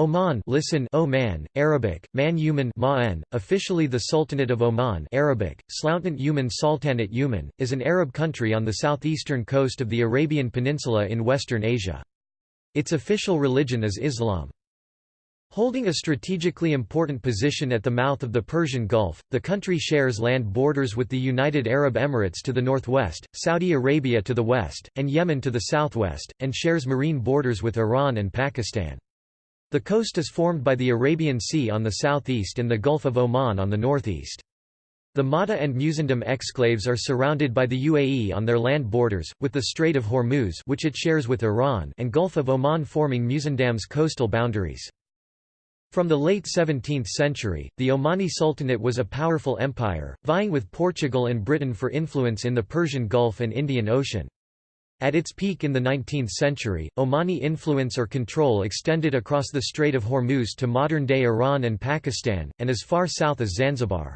Oman listen Oman, Arabic, Man Yuman Ma'an, officially the Sultanate of Oman Arabic, Slountant Yuman Sultanate Yuman, is an Arab country on the southeastern coast of the Arabian Peninsula in Western Asia. Its official religion is Islam. Holding a strategically important position at the mouth of the Persian Gulf, the country shares land borders with the United Arab Emirates to the northwest, Saudi Arabia to the west, and Yemen to the southwest, and shares marine borders with Iran and Pakistan. The coast is formed by the Arabian Sea on the southeast and the Gulf of Oman on the northeast. The Madha and Musandam exclaves are surrounded by the UAE on their land borders, with the Strait of Hormuz which it shares with Iran and Gulf of Oman forming Musandam's coastal boundaries. From the late 17th century, the Omani Sultanate was a powerful empire, vying with Portugal and Britain for influence in the Persian Gulf and Indian Ocean. At its peak in the 19th century, Omani influence or control extended across the Strait of Hormuz to modern-day Iran and Pakistan, and as far south as Zanzibar.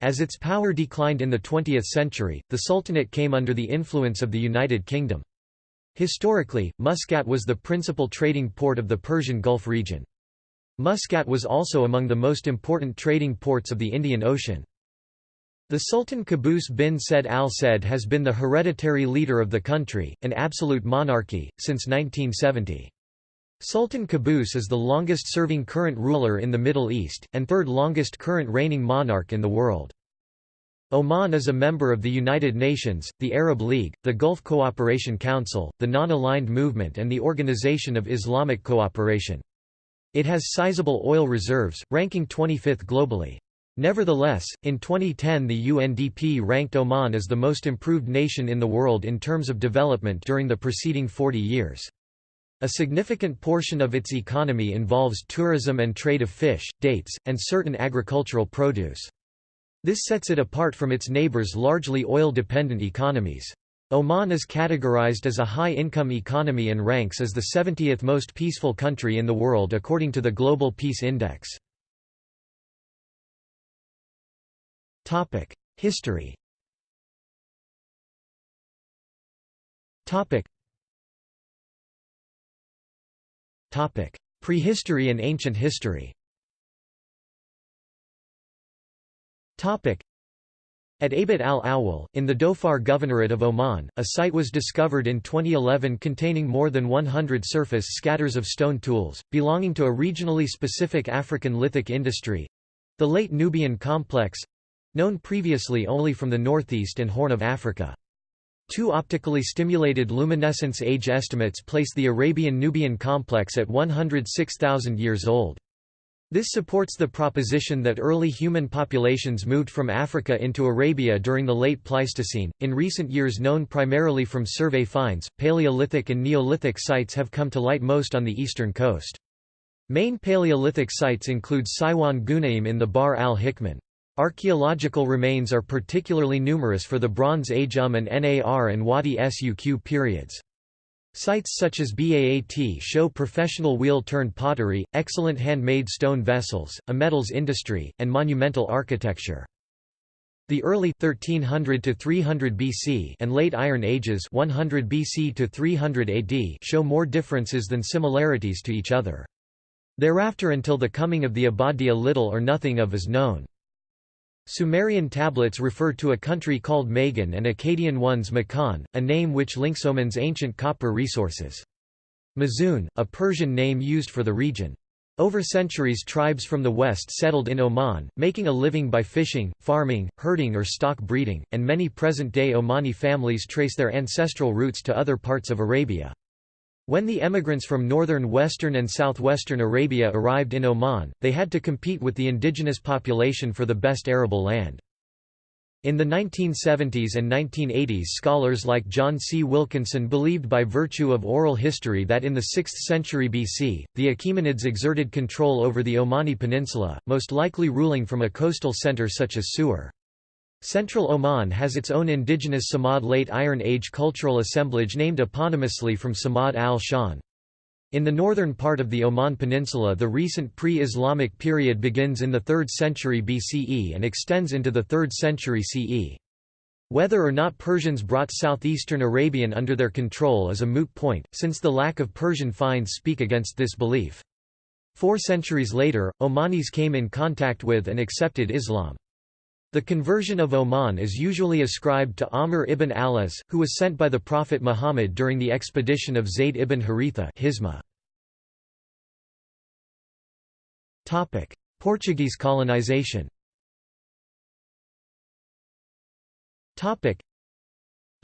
As its power declined in the 20th century, the Sultanate came under the influence of the United Kingdom. Historically, Muscat was the principal trading port of the Persian Gulf region. Muscat was also among the most important trading ports of the Indian Ocean. The Sultan Qaboos bin Said al Said has been the hereditary leader of the country, an absolute monarchy, since 1970. Sultan Qaboos is the longest-serving current ruler in the Middle East, and third longest current reigning monarch in the world. Oman is a member of the United Nations, the Arab League, the Gulf Cooperation Council, the Non-Aligned Movement and the Organization of Islamic Cooperation. It has sizable oil reserves, ranking 25th globally. Nevertheless, in 2010 the UNDP ranked Oman as the most improved nation in the world in terms of development during the preceding 40 years. A significant portion of its economy involves tourism and trade of fish, dates, and certain agricultural produce. This sets it apart from its neighbors' largely oil-dependent economies. Oman is categorized as a high-income economy and ranks as the 70th most peaceful country in the world according to the Global Peace Index. Topic: History. Topic. Topic: Prehistory and ancient history. Topic. At Abit al-Awwal, in the Dhofar Governorate of Oman, a site was discovered in 2011 containing more than 100 surface scatters of stone tools, belonging to a regionally specific African lithic industry—the late Nubian complex, known previously only from the northeast and Horn of Africa. Two optically stimulated luminescence age estimates place the Arabian-Nubian complex at 106,000 years old. This supports the proposition that early human populations moved from Africa into Arabia during the late Pleistocene. In recent years, known primarily from survey finds, Paleolithic and Neolithic sites have come to light most on the eastern coast. Main Paleolithic sites include Saiwan Ghunaim in the Barr al-Hikman. Archaeological remains are particularly numerous for the Bronze Age Um and Nar and Wadi Suq periods. Sites such as Baat show professional wheel-turned pottery, excellent handmade stone vessels, a metals industry, and monumental architecture. The early 1300 to 300 BC and late Iron Ages 100 BC to 300 AD show more differences than similarities to each other. Thereafter until the coming of the Abadia little or nothing of is known. Sumerian tablets refer to a country called Magan and Akkadian ones Makan, a name which links Oman's ancient copper resources. Mazun, a Persian name used for the region. Over centuries tribes from the west settled in Oman, making a living by fishing, farming, herding or stock breeding, and many present-day Omani families trace their ancestral roots to other parts of Arabia. When the emigrants from northern western and southwestern Arabia arrived in Oman, they had to compete with the indigenous population for the best arable land. In the 1970s and 1980s scholars like John C. Wilkinson believed by virtue of oral history that in the 6th century BC, the Achaemenids exerted control over the Omani peninsula, most likely ruling from a coastal center such as Suur. Central Oman has its own indigenous Samad Late Iron Age cultural assemblage named eponymously from Samad al-Shan. In the northern part of the Oman Peninsula the recent pre-Islamic period begins in the 3rd century BCE and extends into the 3rd century CE. Whether or not Persians brought southeastern Arabian under their control is a moot point, since the lack of Persian finds speak against this belief. Four centuries later, Omanis came in contact with and accepted Islam. The conversion of Oman is usually ascribed to Amr ibn al-As, who was sent by the Prophet Muhammad during the expedition of Zayd ibn Haritha Portuguese colonization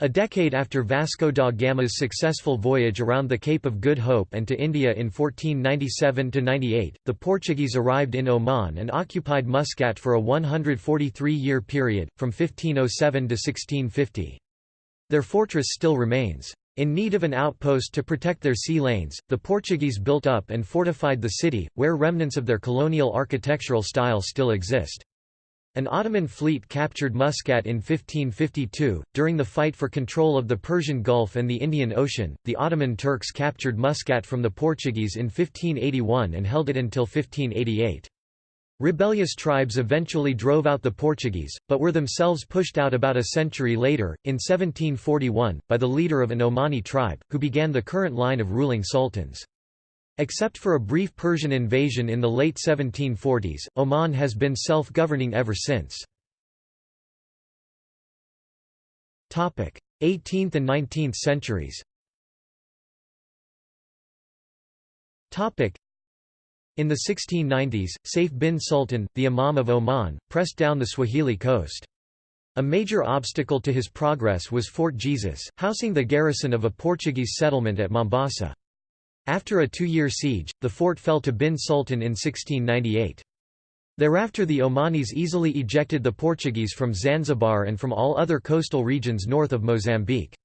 a decade after Vasco da Gama's successful voyage around the Cape of Good Hope and to India in 1497–98, the Portuguese arrived in Oman and occupied Muscat for a 143-year period, from 1507 to 1650. Their fortress still remains. In need of an outpost to protect their sea lanes, the Portuguese built up and fortified the city, where remnants of their colonial architectural style still exist. An Ottoman fleet captured Muscat in 1552. During the fight for control of the Persian Gulf and the Indian Ocean, the Ottoman Turks captured Muscat from the Portuguese in 1581 and held it until 1588. Rebellious tribes eventually drove out the Portuguese, but were themselves pushed out about a century later, in 1741, by the leader of an Omani tribe, who began the current line of ruling sultans. Except for a brief Persian invasion in the late 1740s, Oman has been self-governing ever since. 18th and 19th centuries in the 1690s, Saif bin Sultan, the Imam of Oman, pressed down the Swahili coast. A major obstacle to his progress was Fort Jesus, housing the garrison of a Portuguese settlement at Mombasa. After a two-year siege, the fort fell to bin Sultan in 1698. Thereafter the Omanis easily ejected the Portuguese from Zanzibar and from all other coastal regions north of Mozambique.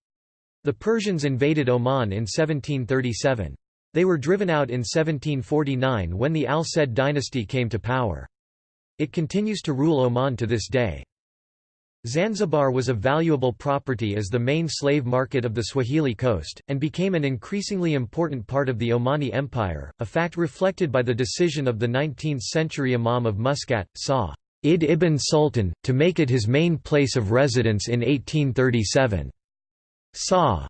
The Persians invaded Oman in 1737. They were driven out in 1749 when the Al Said dynasty came to power. It continues to rule Oman to this day. Zanzibar was a valuable property as the main slave market of the Swahili coast, and became an increasingly important part of the Omani Empire, a fact reflected by the decision of the 19th-century Imam of Muscat, Sa. Id ibn Sultan, to make it his main place of residence in 1837. Sa.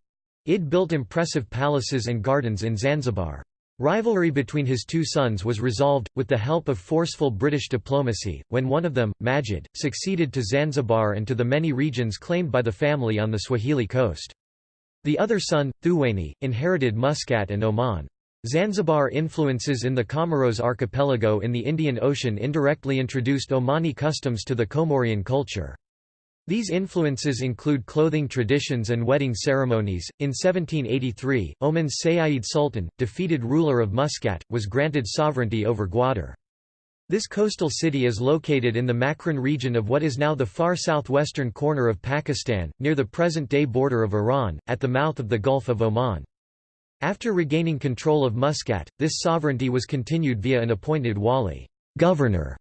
Id built impressive palaces and gardens in Zanzibar. Rivalry between his two sons was resolved, with the help of forceful British diplomacy, when one of them, Majid, succeeded to Zanzibar and to the many regions claimed by the family on the Swahili coast. The other son, Thuwaini, inherited Muscat and Oman. Zanzibar influences in the Comoros archipelago in the Indian Ocean indirectly introduced Omani customs to the Comorian culture. These influences include clothing traditions and wedding ceremonies. In 1783, Oman's Sayyid Sultan, defeated ruler of Muscat, was granted sovereignty over Gwadar. This coastal city is located in the Makran region of what is now the far southwestern corner of Pakistan, near the present-day border of Iran, at the mouth of the Gulf of Oman. After regaining control of Muscat, this sovereignty was continued via an appointed wali governor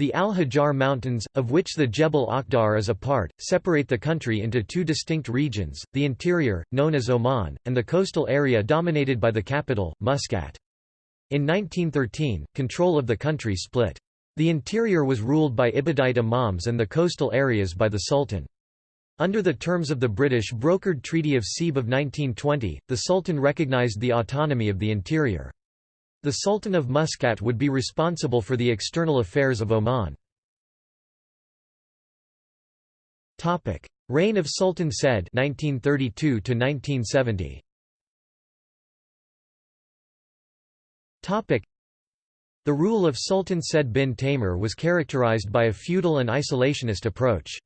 the Al-Hajar Mountains, of which the Jebel Akhdar is a part, separate the country into two distinct regions, the interior, known as Oman, and the coastal area dominated by the capital, Muscat. In 1913, control of the country split. The interior was ruled by Ibadite imams and the coastal areas by the Sultan. Under the terms of the British brokered Treaty of Sebes of 1920, the Sultan recognized the autonomy of the interior. The Sultan of Muscat would be responsible for the external affairs of Oman. Reign of Sultan Said 1932 1970. The rule of Sultan Said bin Taimur was characterized by a feudal and isolationist approach.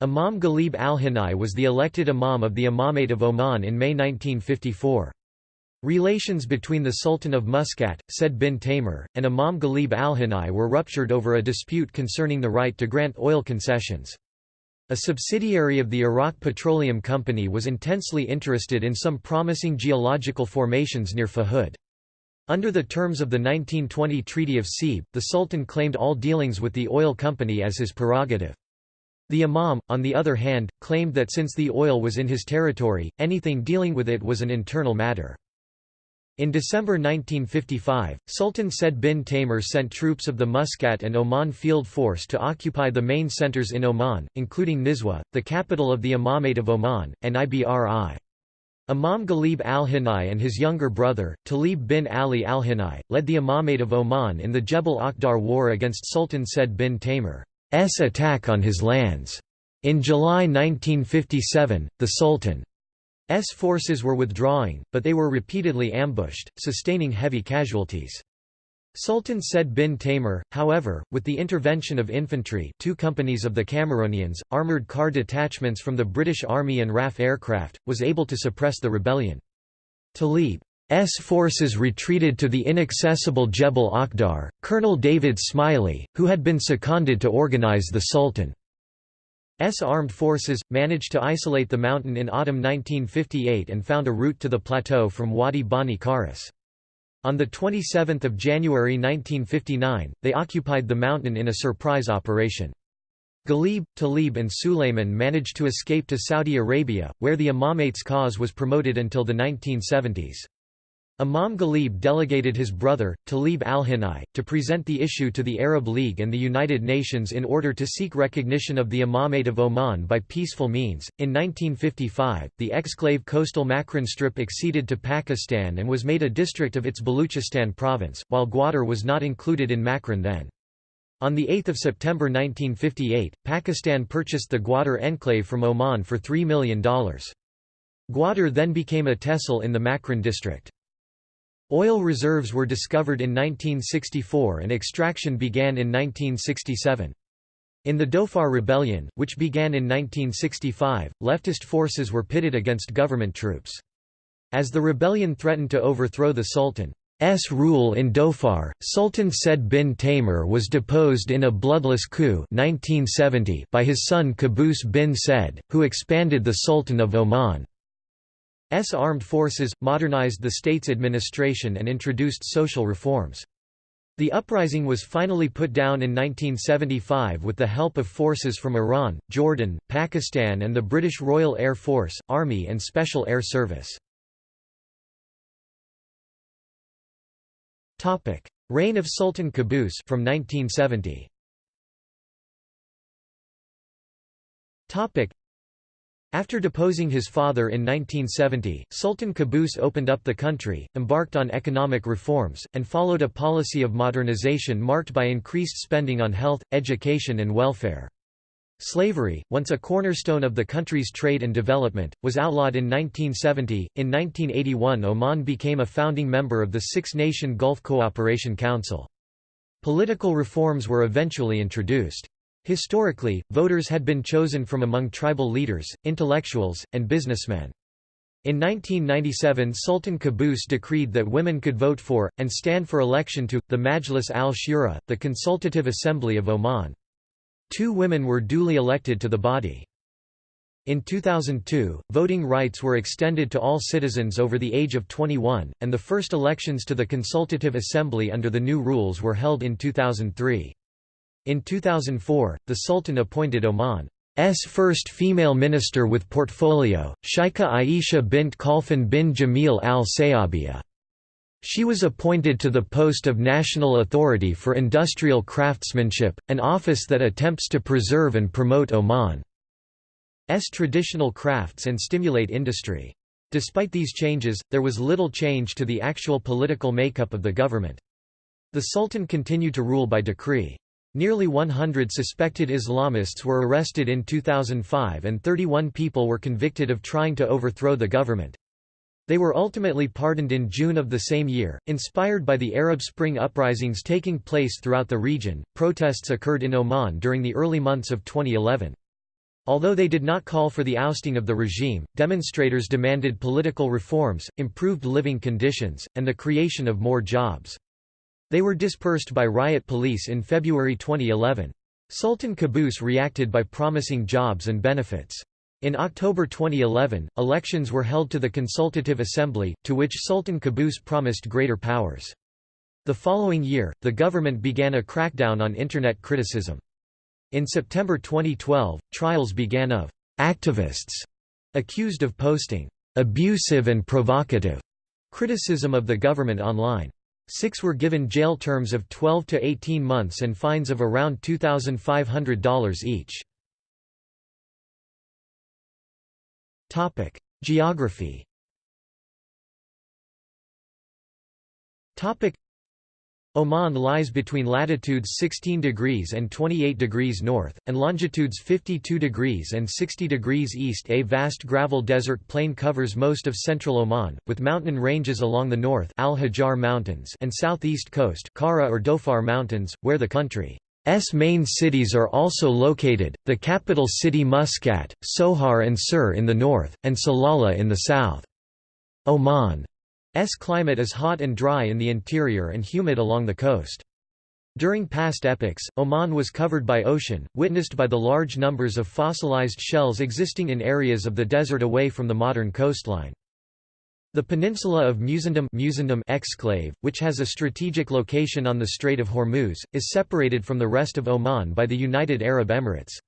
Imam Ghalib al-Hinai was the elected imam of the Imamate of Oman in May 1954. Relations between the Sultan of Muscat, Said bin Taimur, and Imam Ghalib al-Hinai were ruptured over a dispute concerning the right to grant oil concessions. A subsidiary of the Iraq Petroleum Company was intensely interested in some promising geological formations near Fahud. Under the terms of the 1920 Treaty of Sebes, the Sultan claimed all dealings with the oil company as his prerogative. The Imam, on the other hand, claimed that since the oil was in his territory, anything dealing with it was an internal matter. In December 1955, Sultan Said bin Taimur sent troops of the Muscat and Oman Field Force to occupy the main centers in Oman, including Nizwa, the capital of the Imamate of Oman, and Ibri. Imam Ghalib al-Hinai and his younger brother, Talib bin Ali al-Hinai, led the Imamate of Oman in the Jebel Akhdar war against Sultan Said bin Taymur's attack on his lands. In July 1957, the Sultan's forces were withdrawing, but they were repeatedly ambushed, sustaining heavy casualties. Sultan Said bin Taymur, however, with the intervention of infantry two companies of the Cameronians, armoured car detachments from the British Army and RAF aircraft, was able to suppress the rebellion. Talib's forces retreated to the inaccessible Jebel Akhdar. Colonel David Smiley, who had been seconded to organize the Sultan's armed forces, managed to isolate the mountain in autumn 1958 and found a route to the plateau from Wadi Bani Karas. On 27 January 1959, they occupied the mountain in a surprise operation. Ghalib, Talib and Sulayman managed to escape to Saudi Arabia, where the Imamate's cause was promoted until the 1970s. Imam Ghalib delegated his brother, Talib al-Hinai, to present the issue to the Arab League and the United Nations in order to seek recognition of the Imamate of Oman by peaceful means. In 1955, the exclave coastal Makran Strip acceded to Pakistan and was made a district of its Baluchistan province, while Gwadar was not included in Makran then. On 8 September 1958, Pakistan purchased the Gwadar enclave from Oman for $3 million. Gwadar then became a tehsil in the Makran district. Oil reserves were discovered in 1964 and extraction began in 1967. In the Dhofar Rebellion, which began in 1965, leftist forces were pitted against government troops. As the rebellion threatened to overthrow the Sultan's rule in Dhofar, Sultan Said bin Taymur was deposed in a bloodless coup 1970 by his son Qaboos bin Said, who expanded the Sultan of Oman. S armed forces, modernized the state's administration and introduced social reforms. The uprising was finally put down in 1975 with the help of forces from Iran, Jordan, Pakistan and the British Royal Air Force, Army and Special Air Service. Reign of Sultan Qaboos from 1970. After deposing his father in 1970, Sultan Qaboos opened up the country, embarked on economic reforms, and followed a policy of modernization marked by increased spending on health, education and welfare. Slavery, once a cornerstone of the country's trade and development, was outlawed in 1970. In 1981, Oman became a founding member of the Six Nation Gulf Cooperation Council. Political reforms were eventually introduced. Historically, voters had been chosen from among tribal leaders, intellectuals, and businessmen. In 1997 Sultan Qaboos decreed that women could vote for, and stand for election to, the Majlis al-Shura, the Consultative Assembly of Oman. Two women were duly elected to the body. In 2002, voting rights were extended to all citizens over the age of 21, and the first elections to the Consultative Assembly under the new rules were held in 2003. In 2004, the Sultan appointed Oman's first female minister with portfolio, Sheikha Aisha bint Khalfan bin Jamil al-Sayabiyah. She was appointed to the post of National Authority for Industrial Craftsmanship, an office that attempts to preserve and promote Oman's traditional crafts and stimulate industry. Despite these changes, there was little change to the actual political makeup of the government. The Sultan continued to rule by decree. Nearly 100 suspected Islamists were arrested in 2005 and 31 people were convicted of trying to overthrow the government. They were ultimately pardoned in June of the same year. Inspired by the Arab Spring uprisings taking place throughout the region, protests occurred in Oman during the early months of 2011. Although they did not call for the ousting of the regime, demonstrators demanded political reforms, improved living conditions, and the creation of more jobs. They were dispersed by riot police in February 2011. Sultan Qaboos reacted by promising jobs and benefits. In October 2011, elections were held to the Consultative Assembly, to which Sultan Qaboos promised greater powers. The following year, the government began a crackdown on Internet criticism. In September 2012, trials began of activists accused of posting abusive and provocative criticism of the government online. Six were given jail terms of 12 to 18 months and fines of around $2,500 each. Topic: Geography. Topic: Oman lies between latitudes 16 degrees and 28 degrees north, and longitudes 52 degrees and 60 degrees east. A vast gravel desert plain covers most of central Oman, with mountain ranges along the north Al Hajar Mountains and southeast coast Kara or Dhofar Mountains, where the country's main cities are also located, the capital city Muscat, Sohar and Sur in the north, and Salalah in the south. Oman S climate is hot and dry in the interior and humid along the coast. During past epochs, Oman was covered by ocean, witnessed by the large numbers of fossilized shells existing in areas of the desert away from the modern coastline. The peninsula of Musandam, Musandam exclave, which has a strategic location on the Strait of Hormuz, is separated from the rest of Oman by the United Arab Emirates.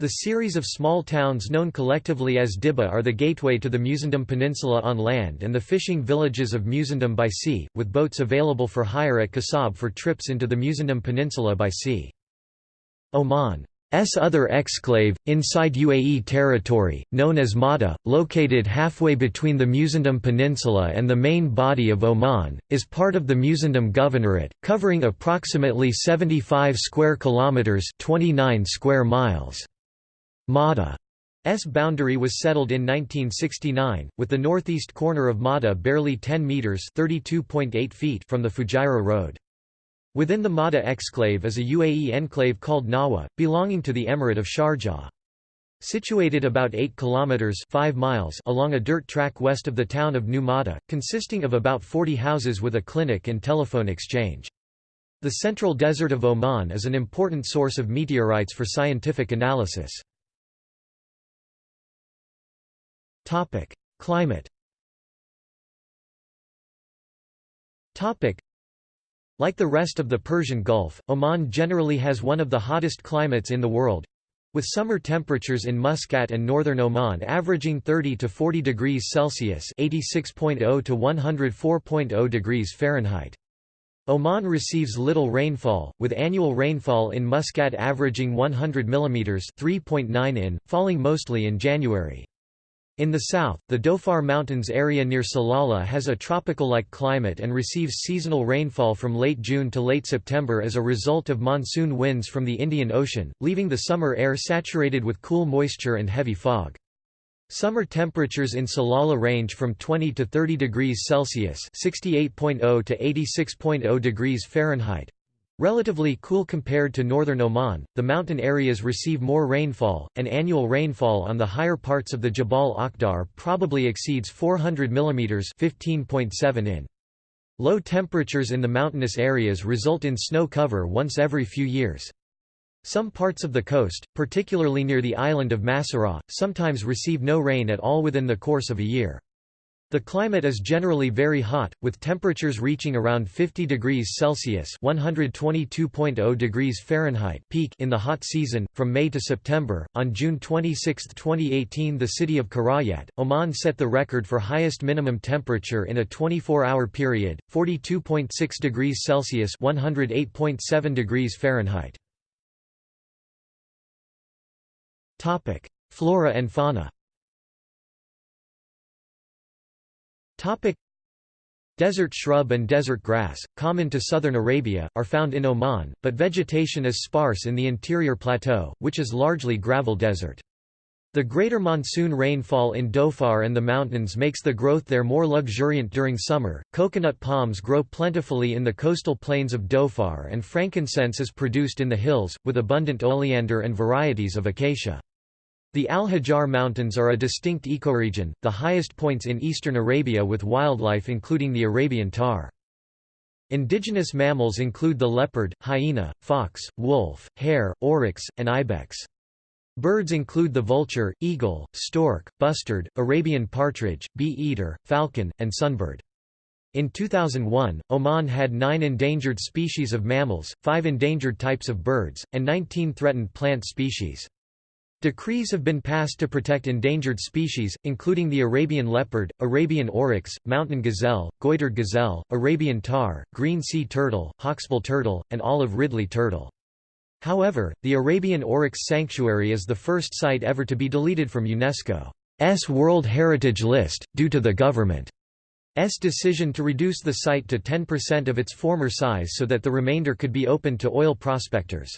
The series of small towns known collectively as Dibba are the gateway to the Musandam Peninsula on land and the fishing villages of Musandam by sea, with boats available for hire at Khasab for trips into the Musandam Peninsula by sea. Oman's other exclave, inside UAE territory, known as Madha, located halfway between the Musandam Peninsula and the main body of Oman, is part of the Musandam Governorate, covering approximately 75 square kilometers, 29 square miles. Madha's boundary was settled in 1969, with the northeast corner of Madha barely 10 metres feet from the Fujairah Road. Within the Madha exclave is a UAE enclave called Nahwa, belonging to the Emirate of Sharjah. Situated about 8 kilometers 5 miles along a dirt track west of the town of New Madha, consisting of about 40 houses with a clinic and telephone exchange. The central desert of Oman is an important source of meteorites for scientific analysis. Topic: Climate. Topic: Like the rest of the Persian Gulf, Oman generally has one of the hottest climates in the world, with summer temperatures in Muscat and northern Oman averaging 30 to 40 degrees Celsius (86.0 to 104.0 degrees Fahrenheit). Oman receives little rainfall, with annual rainfall in Muscat averaging 100 mm (3.9 in), falling mostly in January. In the south, the Dhofar Mountains area near Salalah has a tropical-like climate and receives seasonal rainfall from late June to late September as a result of monsoon winds from the Indian Ocean, leaving the summer air saturated with cool moisture and heavy fog. Summer temperatures in Salalah range from 20 to 30 degrees Celsius (68.0 to 86.0 degrees Fahrenheit), Relatively cool compared to northern Oman, the mountain areas receive more rainfall, and annual rainfall on the higher parts of the Jabal Akhdar probably exceeds 400 mm 15.7 in. Low temperatures in the mountainous areas result in snow cover once every few years. Some parts of the coast, particularly near the island of Masirah, sometimes receive no rain at all within the course of a year. The climate is generally very hot, with temperatures reaching around 50 degrees Celsius (122.0 degrees Fahrenheit) peak in the hot season from May to September. On June 26, 2018, the city of Karayat, Oman set the record for highest minimum temperature in a 24-hour period, 42.6 degrees Celsius (108.7 degrees Fahrenheit). Topic: Flora and fauna. Topic Desert shrub and desert grass, common to southern Arabia, are found in Oman, but vegetation is sparse in the interior plateau, which is largely gravel desert. The greater monsoon rainfall in Dhofar and the mountains makes the growth there more luxuriant during summer. Coconut palms grow plentifully in the coastal plains of Dhofar and frankincense is produced in the hills, with abundant oleander and varieties of acacia. The Al-Hajar Mountains are a distinct ecoregion, the highest points in eastern Arabia with wildlife including the Arabian tahr. Indigenous mammals include the leopard, hyena, fox, wolf, hare, oryx, and ibex. Birds include the vulture, eagle, stork, bustard, Arabian partridge, bee-eater, falcon, and sunbird. In 2001, Oman had nine endangered species of mammals, five endangered types of birds, and 19 threatened plant species. Decrees have been passed to protect endangered species, including the Arabian leopard, Arabian oryx, mountain gazelle, goitered gazelle, Arabian tahr, green sea turtle, hawksbill turtle, and olive ridley turtle. However, the Arabian Oryx Sanctuary is the first site ever to be deleted from UNESCO's World Heritage List, due to the government's decision to reduce the site to 10% of its former size so that the remainder could be opened to oil prospectors.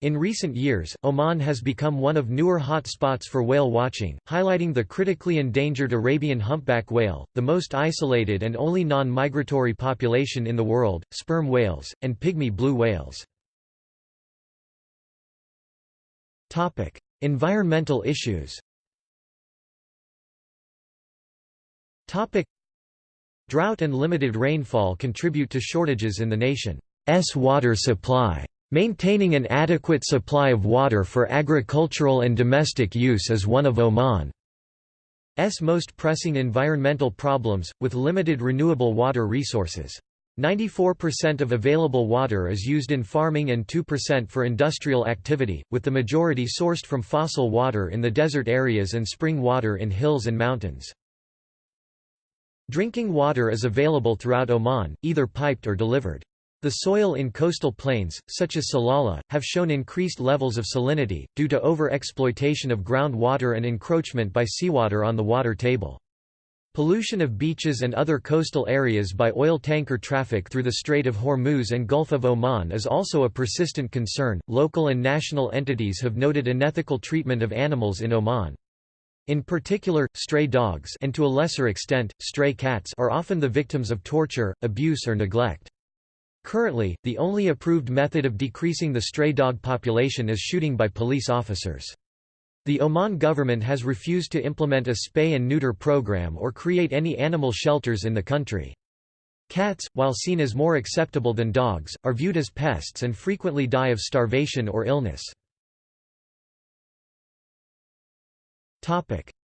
In recent years, Oman has become one of newer hot spots for whale watching, highlighting the critically endangered Arabian humpback whale, the most isolated and only non-migratory population in the world, sperm whales, and pygmy blue whales. environmental issues Drought and limited rainfall contribute to shortages in the nation's water supply. Maintaining an adequate supply of water for agricultural and domestic use is one of Oman's most pressing environmental problems, with limited renewable water resources. 94% of available water is used in farming and 2% for industrial activity, with the majority sourced from fossil water in the desert areas and spring water in hills and mountains. Drinking water is available throughout Oman, either piped or delivered. The soil in coastal plains, such as Salalah, have shown increased levels of salinity, due to over-exploitation of groundwater and encroachment by seawater on the water table. Pollution of beaches and other coastal areas by oil tanker traffic through the Strait of Hormuz and Gulf of Oman is also a persistent concern. Local and national entities have noted unethical treatment of animals in Oman. In particular, stray dogs and to a lesser extent, stray cats are often the victims of torture, abuse or neglect. Currently, the only approved method of decreasing the stray dog population is shooting by police officers. The Oman government has refused to implement a spay and neuter program or create any animal shelters in the country. Cats, while seen as more acceptable than dogs, are viewed as pests and frequently die of starvation or illness.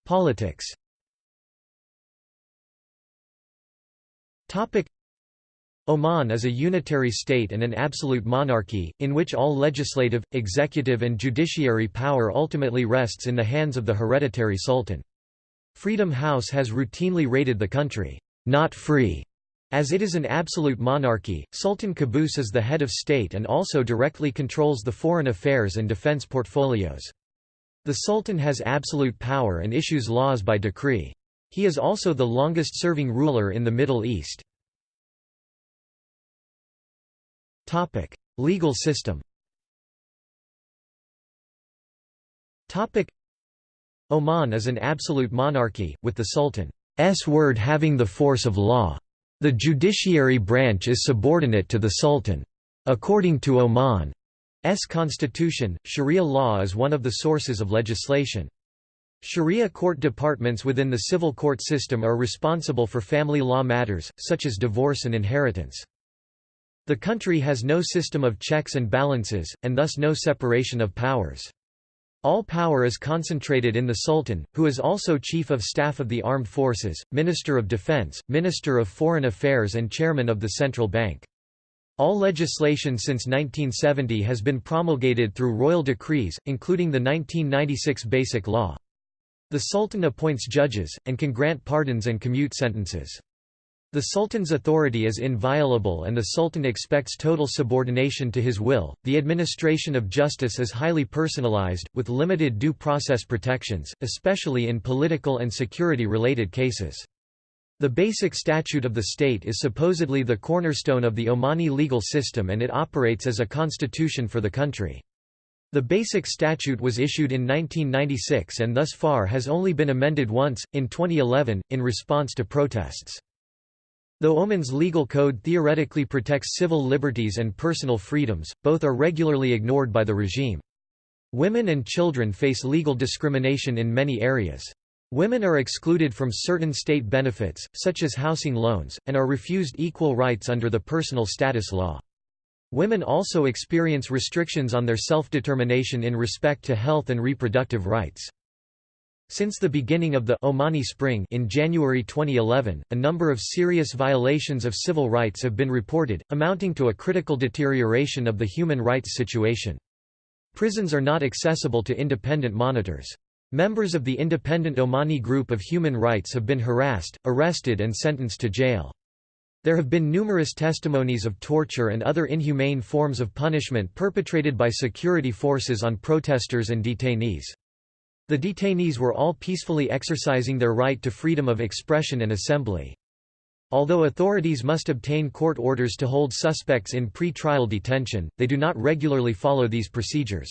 Politics. Oman is a unitary state and an absolute monarchy, in which all legislative, executive and judiciary power ultimately rests in the hands of the hereditary sultan. Freedom House has routinely rated the country, not free, as it is an absolute monarchy. Sultan Qaboos is the head of state and also directly controls the foreign affairs and defense portfolios. The Sultan has absolute power and issues laws by decree. He is also the longest-serving ruler in the Middle East. Legal system Topic: Oman is an absolute monarchy, with the Sultan's word having the force of law. The judiciary branch is subordinate to the Sultan. According to Oman's constitution, Sharia law is one of the sources of legislation. Sharia court departments within the civil court system are responsible for family law matters, such as divorce and inheritance. The country has no system of checks and balances, and thus no separation of powers. All power is concentrated in the Sultan, who is also Chief of Staff of the Armed Forces, Minister of Defense, Minister of Foreign Affairs and Chairman of the Central Bank. All legislation since 1970 has been promulgated through royal decrees, including the 1996 Basic Law. The Sultan appoints judges, and can grant pardons and commute sentences. The Sultan's authority is inviolable and the Sultan expects total subordination to his will. The administration of justice is highly personalized, with limited due process protections, especially in political and security related cases. The basic statute of the state is supposedly the cornerstone of the Omani legal system and it operates as a constitution for the country. The basic statute was issued in 1996 and thus far has only been amended once, in 2011, in response to protests. Though Oman's legal code theoretically protects civil liberties and personal freedoms, both are regularly ignored by the regime. Women and children face legal discrimination in many areas. Women are excluded from certain state benefits, such as housing loans, and are refused equal rights under the personal status law. Women also experience restrictions on their self-determination in respect to health and reproductive rights. Since the beginning of the Omani Spring in January 2011, a number of serious violations of civil rights have been reported, amounting to a critical deterioration of the human rights situation. Prisons are not accessible to independent monitors. Members of the independent Omani group of human rights have been harassed, arrested and sentenced to jail. There have been numerous testimonies of torture and other inhumane forms of punishment perpetrated by security forces on protesters and detainees. The detainees were all peacefully exercising their right to freedom of expression and assembly. Although authorities must obtain court orders to hold suspects in pre-trial detention, they do not regularly follow these procedures.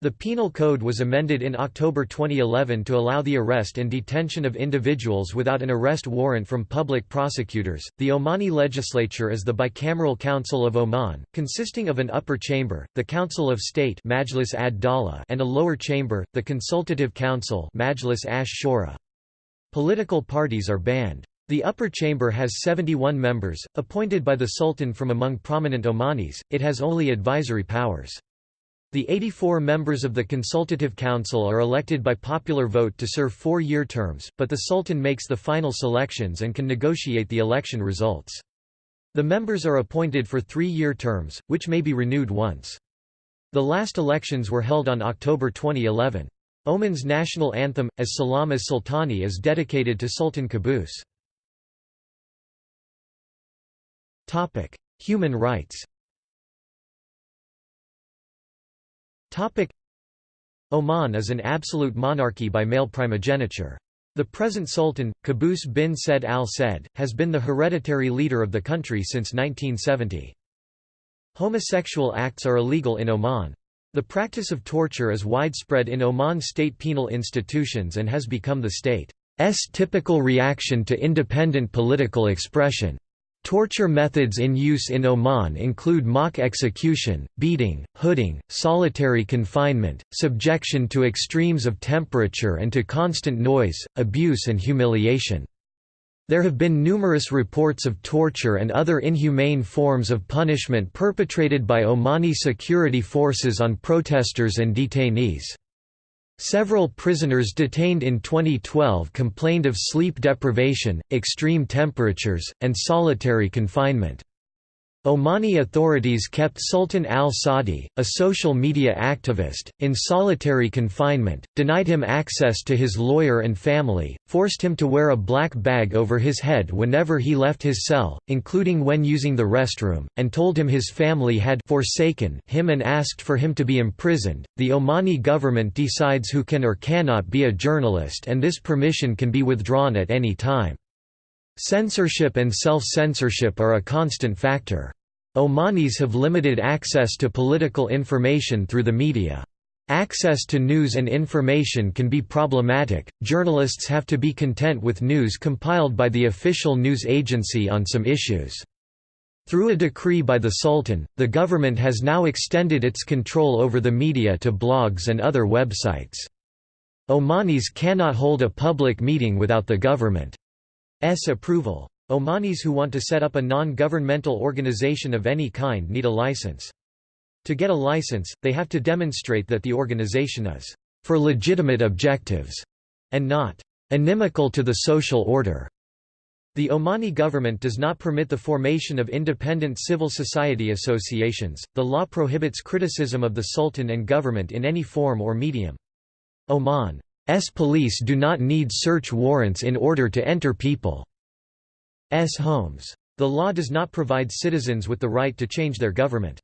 The Penal Code was amended in October 2011 to allow the arrest and detention of individuals without an arrest warrant from public prosecutors. The Omani legislature is the bicameral Council of Oman, consisting of an upper chamber, the Council of State Majlis ad and a lower chamber, the Consultative Council Majlis ash Shura. Political parties are banned. The upper chamber has 71 members, appointed by the Sultan from among prominent Omanis, it has only advisory powers. The 84 members of the Consultative Council are elected by popular vote to serve four-year terms, but the Sultan makes the final selections and can negotiate the election results. The members are appointed for three-year terms, which may be renewed once. The last elections were held on October 2011. Oman's national anthem, as Salam as Sultani is dedicated to Sultan Qaboos. Human rights Oman is an absolute monarchy by male primogeniture. The present Sultan, Qaboos bin Said al Said, has been the hereditary leader of the country since 1970. Homosexual acts are illegal in Oman. The practice of torture is widespread in Oman state penal institutions and has become the state's typical reaction to independent political expression. Torture methods in use in Oman include mock execution, beating, hooding, solitary confinement, subjection to extremes of temperature and to constant noise, abuse and humiliation. There have been numerous reports of torture and other inhumane forms of punishment perpetrated by Omani security forces on protesters and detainees. Several prisoners detained in 2012 complained of sleep deprivation, extreme temperatures, and solitary confinement. Omani authorities kept Sultan al-Saadi, a social media activist, in solitary confinement, denied him access to his lawyer and family, forced him to wear a black bag over his head whenever he left his cell, including when using the restroom, and told him his family had forsaken him and asked for him to be imprisoned. The Omani government decides who can or cannot be a journalist and this permission can be withdrawn at any time. Censorship and self-censorship are a constant factor. Omanis have limited access to political information through the media. Access to news and information can be problematic, journalists have to be content with news compiled by the official news agency on some issues. Through a decree by the Sultan, the government has now extended its control over the media to blogs and other websites. Omanis cannot hold a public meeting without the government. S approval. Omanis who want to set up a non-governmental organization of any kind need a license. To get a license, they have to demonstrate that the organization is for legitimate objectives and not inimical to the social order. The Omani government does not permit the formation of independent civil society associations. The law prohibits criticism of the sultan and government in any form or medium. Oman S police do not need search warrants in order to enter people's homes. The law does not provide citizens with the right to change their government.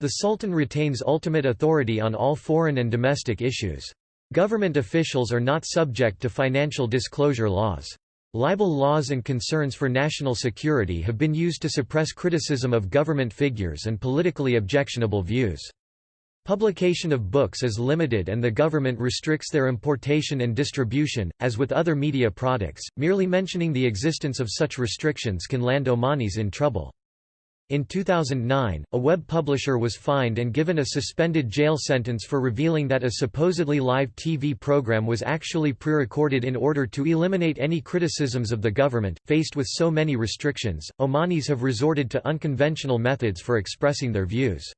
The Sultan retains ultimate authority on all foreign and domestic issues. Government officials are not subject to financial disclosure laws. Libel laws and concerns for national security have been used to suppress criticism of government figures and politically objectionable views. Publication of books is limited and the government restricts their importation and distribution. As with other media products, merely mentioning the existence of such restrictions can land Omanis in trouble. In 2009, a web publisher was fined and given a suspended jail sentence for revealing that a supposedly live TV program was actually pre-recorded in order to eliminate any criticisms of the government. Faced with so many restrictions, Omanis have resorted to unconventional methods for expressing their views.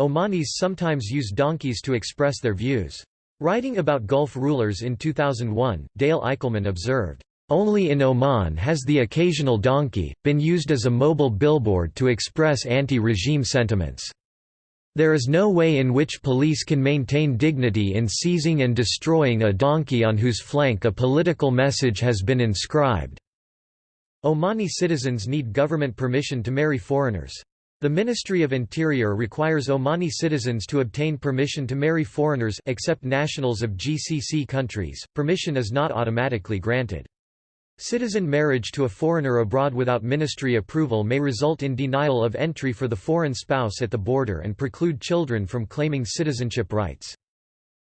Omanis sometimes use donkeys to express their views. Writing about Gulf rulers in 2001, Dale Eickelman observed, "...only in Oman has the occasional donkey, been used as a mobile billboard to express anti-regime sentiments. There is no way in which police can maintain dignity in seizing and destroying a donkey on whose flank a political message has been inscribed." Omani citizens need government permission to marry foreigners. The Ministry of Interior requires Omani citizens to obtain permission to marry foreigners except nationals of GCC countries. Permission is not automatically granted. Citizen marriage to a foreigner abroad without ministry approval may result in denial of entry for the foreign spouse at the border and preclude children from claiming citizenship rights.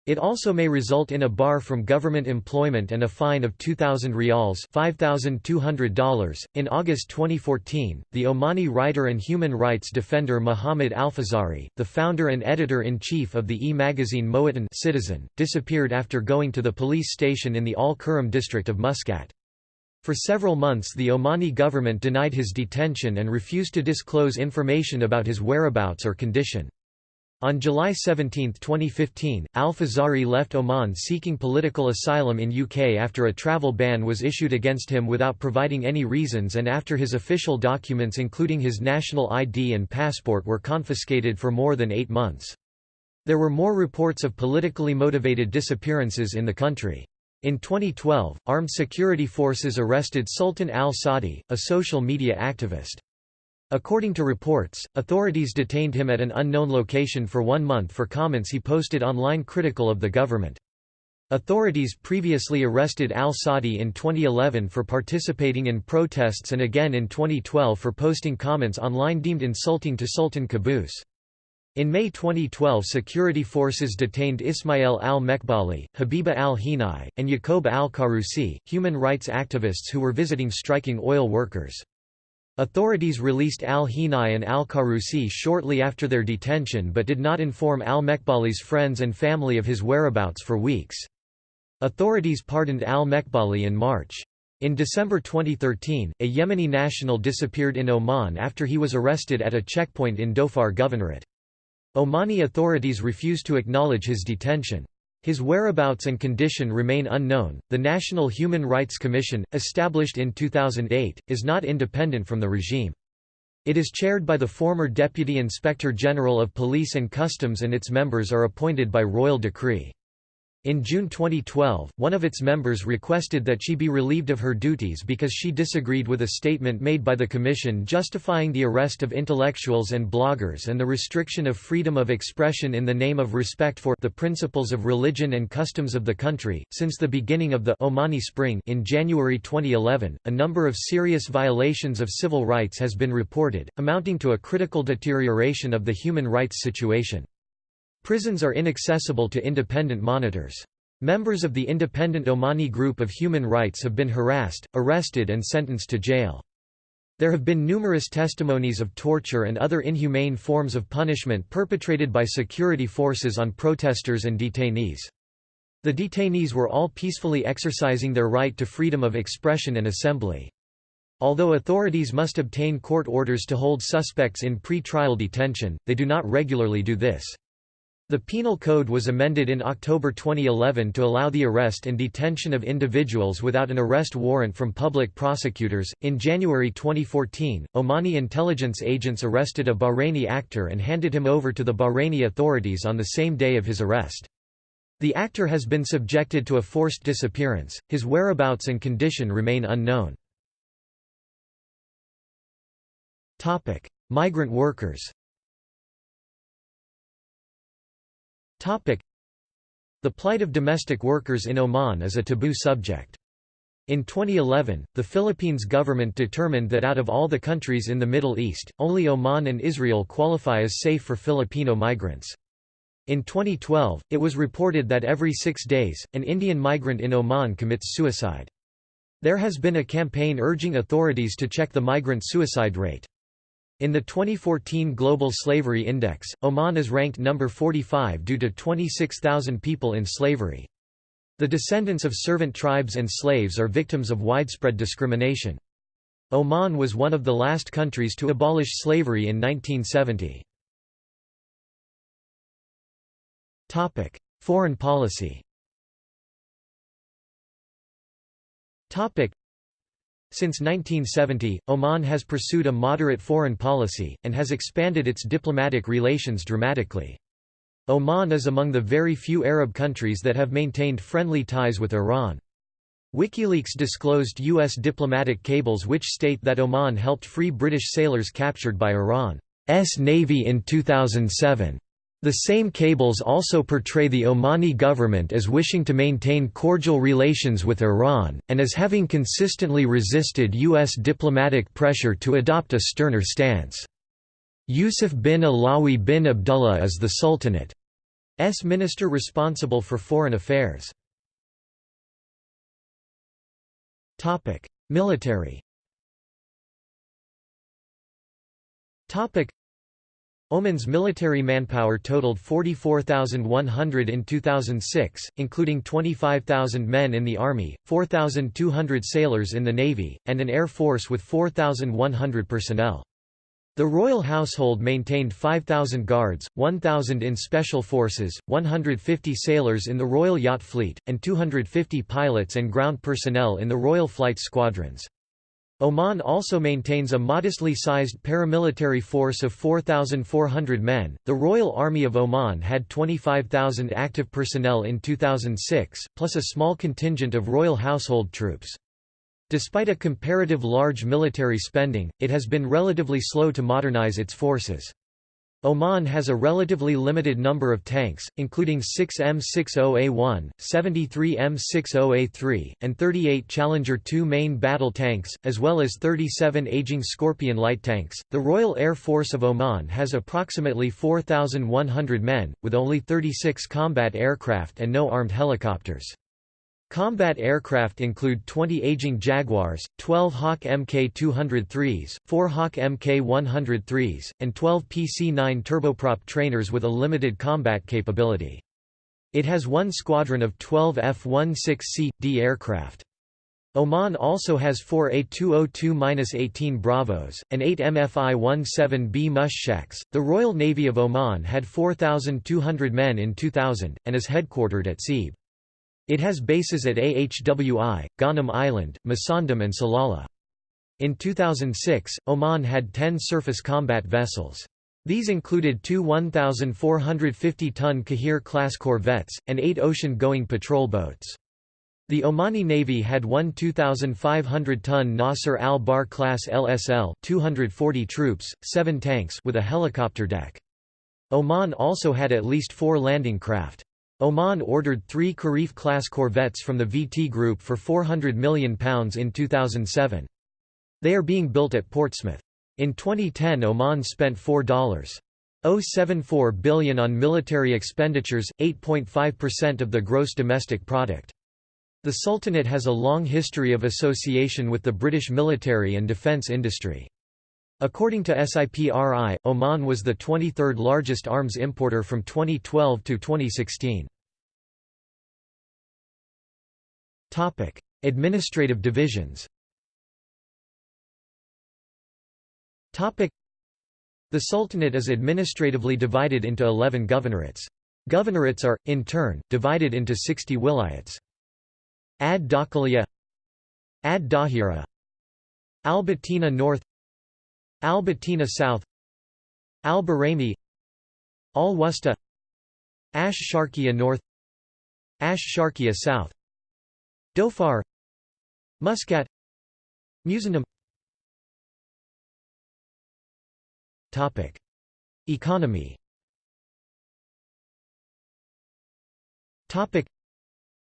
It also may result in a bar from government employment and a fine of 2,000 rials $5,200. .In August 2014, the Omani writer and human rights defender Muhammad Alfazari, the founder and editor-in-chief of the e-magazine Mowatan Citizen, disappeared after going to the police station in the Al-Qurum district of Muscat. For several months the Omani government denied his detention and refused to disclose information about his whereabouts or condition. On July 17, 2015, Al-Fazari left Oman seeking political asylum in UK after a travel ban was issued against him without providing any reasons and after his official documents including his national ID and passport were confiscated for more than eight months. There were more reports of politically motivated disappearances in the country. In 2012, armed security forces arrested Sultan al-Saadi, a social media activist. According to reports, authorities detained him at an unknown location for one month for comments he posted online critical of the government. Authorities previously arrested al-Saadi in 2011 for participating in protests and again in 2012 for posting comments online deemed insulting to Sultan Qaboos. In May 2012 security forces detained Ismail al-Mekbali, Habiba al-Hinai, and Yaqub al-Karusi, human rights activists who were visiting striking oil workers. Authorities released al-Hinai and al-Karusi shortly after their detention but did not inform al-Mekbali's friends and family of his whereabouts for weeks. Authorities pardoned al-Mekbali in March. In December 2013, a Yemeni national disappeared in Oman after he was arrested at a checkpoint in Dhofar Governorate. Omani authorities refused to acknowledge his detention. His whereabouts and condition remain unknown. The National Human Rights Commission, established in 2008, is not independent from the regime. It is chaired by the former Deputy Inspector General of Police and Customs and its members are appointed by royal decree. In June 2012, one of its members requested that she be relieved of her duties because she disagreed with a statement made by the Commission justifying the arrest of intellectuals and bloggers and the restriction of freedom of expression in the name of respect for the principles of religion and customs of the country. Since the beginning of the Omani Spring in January 2011, a number of serious violations of civil rights has been reported, amounting to a critical deterioration of the human rights situation. Prisons are inaccessible to independent monitors. Members of the Independent Omani Group of Human Rights have been harassed, arrested and sentenced to jail. There have been numerous testimonies of torture and other inhumane forms of punishment perpetrated by security forces on protesters and detainees. The detainees were all peacefully exercising their right to freedom of expression and assembly. Although authorities must obtain court orders to hold suspects in pre-trial detention, they do not regularly do this. The Penal Code was amended in October 2011 to allow the arrest and detention of individuals without an arrest warrant from public prosecutors. In January 2014, Omani intelligence agents arrested a Bahraini actor and handed him over to the Bahraini authorities on the same day of his arrest. The actor has been subjected to a forced disappearance, his whereabouts and condition remain unknown. Migrant workers The plight of domestic workers in Oman is a taboo subject. In 2011, the Philippines government determined that out of all the countries in the Middle East, only Oman and Israel qualify as safe for Filipino migrants. In 2012, it was reported that every six days, an Indian migrant in Oman commits suicide. There has been a campaign urging authorities to check the migrant suicide rate. In the 2014 Global Slavery Index, Oman is ranked number 45 due to 26,000 people in slavery. The descendants of servant tribes and slaves are victims of widespread discrimination. Oman was one of the last countries to abolish slavery in 1970. Topic: Foreign policy since 1970, Oman has pursued a moderate foreign policy, and has expanded its diplomatic relations dramatically. Oman is among the very few Arab countries that have maintained friendly ties with Iran. WikiLeaks disclosed U.S. diplomatic cables which state that Oman helped free British sailors captured by Iran's Navy in 2007. The same cables also portray the Omani government as wishing to maintain cordial relations with Iran, and as having consistently resisted U.S. diplomatic pressure to adopt a sterner stance. Yusuf bin Alawi bin Abdullah is the Sultanate's minister responsible for foreign affairs. Military Oman's military manpower totaled 44,100 in 2006, including 25,000 men in the army, 4,200 sailors in the navy, and an air force with 4,100 personnel. The royal household maintained 5,000 guards, 1,000 in special forces, 150 sailors in the Royal Yacht Fleet, and 250 pilots and ground personnel in the Royal Flight Squadrons. Oman also maintains a modestly sized paramilitary force of 4,400 men. The Royal Army of Oman had 25,000 active personnel in 2006, plus a small contingent of royal household troops. Despite a comparative large military spending, it has been relatively slow to modernize its forces. Oman has a relatively limited number of tanks, including 6 M60A1, 73 M60A3, and 38 Challenger 2 main battle tanks, as well as 37 aging Scorpion light tanks. The Royal Air Force of Oman has approximately 4,100 men, with only 36 combat aircraft and no armed helicopters. Combat aircraft include 20 aging Jaguars, 12 Hawk Mk203s, 4 Hawk Mk103s, and 12 PC-9 turboprop trainers with a limited combat capability. It has one squadron of 12 F-16C/D aircraft. Oman also has four A202-18 Bravos, and eight MFI-17B Mushaks. The Royal Navy of Oman had 4,200 men in 2000, and is headquartered at Sebhe. It has bases at Ahwi, Ghanim Island, Musandam and Salalah. In 2006, Oman had 10 surface combat vessels. These included two 1,450-ton Qahir-class corvettes, and eight ocean-going patrol boats. The Omani Navy had one 2,500-ton Nasser al-Bahr class LSL 240 troops, seven tanks with a helicopter deck. Oman also had at least four landing craft. Oman ordered three Kharif-class corvettes from the VT Group for £400 million in 2007. They are being built at Portsmouth. In 2010 Oman spent $4.074 billion on military expenditures, 8.5% of the gross domestic product. The Sultanate has a long history of association with the British military and defence industry. According to SIPRI, Oman was the 23rd largest arms importer from 2012 to 2016. Topic: Administrative divisions. Topic: The Sultanate is administratively divided into 11 governorates. Governorates are, in turn, divided into 60 wilayats. Ad Dakhiliya Ad Dahira Al-Batina North Al-Batina South Al-Barami Al-Wusta Ash Sharqiya North Ash Sharqiya South Dhofar Muscat Musandam Topic Economy. Topic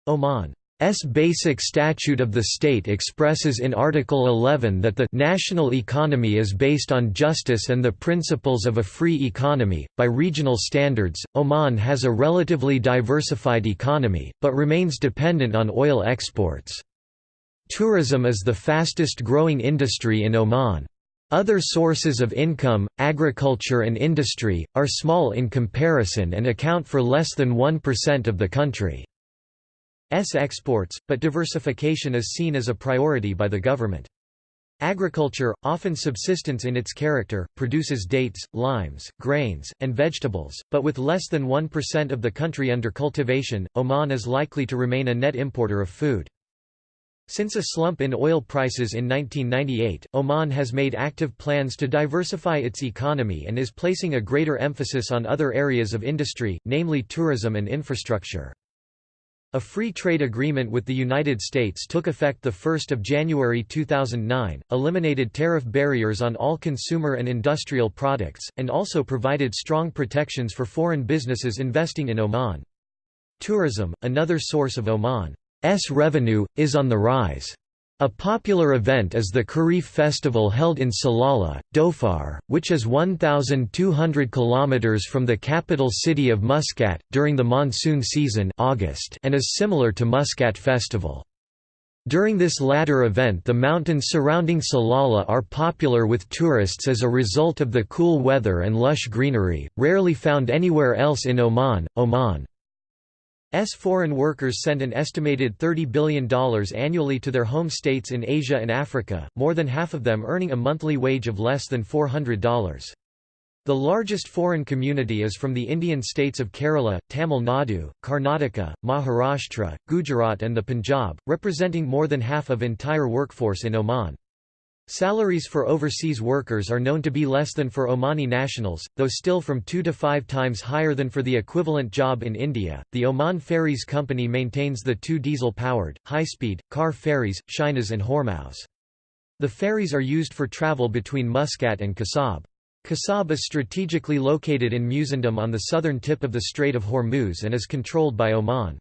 Oman S basic statute of the state expresses in Article 11 that the national economy is based on justice and the principles of a free economy. By regional standards, Oman has a relatively diversified economy, but remains dependent on oil exports. Tourism is the fastest growing industry in Oman. Other sources of income, agriculture and industry, are small in comparison and account for less than 1% of the country. S exports, but diversification is seen as a priority by the government. Agriculture, often subsistence in its character, produces dates, limes, grains, and vegetables, but with less than 1% of the country under cultivation, Oman is likely to remain a net importer of food. Since a slump in oil prices in 1998, Oman has made active plans to diversify its economy and is placing a greater emphasis on other areas of industry, namely tourism and infrastructure. A free trade agreement with the United States took effect 1 January 2009, eliminated tariff barriers on all consumer and industrial products, and also provided strong protections for foreign businesses investing in Oman. Tourism, another source of Oman's revenue, is on the rise. A popular event is the Khareef festival held in Salalah, Dhofar, which is 1,200 km from the capital city of Muscat, during the monsoon season August and is similar to Muscat festival. During this latter event the mountains surrounding Salalah are popular with tourists as a result of the cool weather and lush greenery, rarely found anywhere else in Oman. Oman S foreign workers send an estimated $30 billion annually to their home states in Asia and Africa, more than half of them earning a monthly wage of less than $400. The largest foreign community is from the Indian states of Kerala, Tamil Nadu, Karnataka, Maharashtra, Gujarat and the Punjab, representing more than half of entire workforce in Oman. Salaries for overseas workers are known to be less than for Omani nationals, though still from two to five times higher than for the equivalent job in India. The Oman Ferries Company maintains the two diesel powered, high speed, car ferries, Shinas and Hormuz. The ferries are used for travel between Muscat and Khasab. Khasab is strategically located in Musandam on the southern tip of the Strait of Hormuz and is controlled by Oman.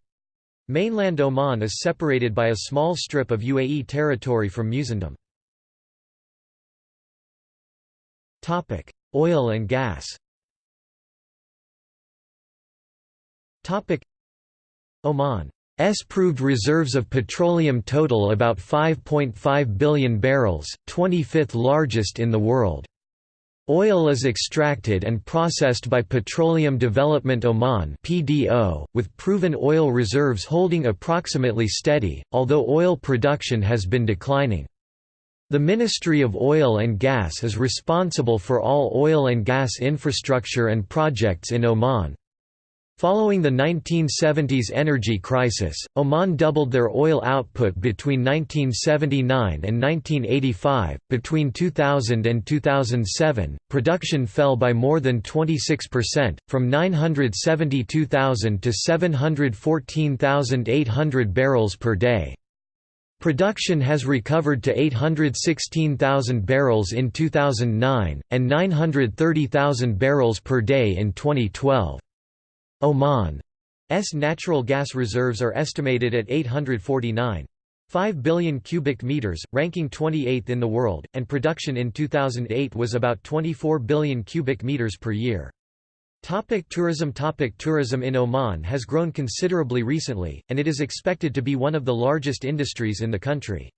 Mainland Oman is separated by a small strip of UAE territory from Musandam. Topic: Oil and gas. Topic: Oman S proved reserves of petroleum total about 5.5 billion barrels, 25th largest in the world. Oil is extracted and processed by Petroleum Development Oman (PDO), with proven oil reserves holding approximately steady, although oil production has been declining. The Ministry of Oil and Gas is responsible for all oil and gas infrastructure and projects in Oman. Following the 1970s energy crisis, Oman doubled their oil output between 1979 and 1985. Between 2000 and 2007, production fell by more than 26%, from 972,000 to 714,800 barrels per day. Production has recovered to 816,000 barrels in 2009, and 930,000 barrels per day in 2012. Oman's natural gas reserves are estimated at 849.5 billion cubic meters, ranking 28th in the world, and production in 2008 was about 24 billion cubic meters per year. Topic tourism Topic Tourism in Oman has grown considerably recently, and it is expected to be one of the largest industries in the country.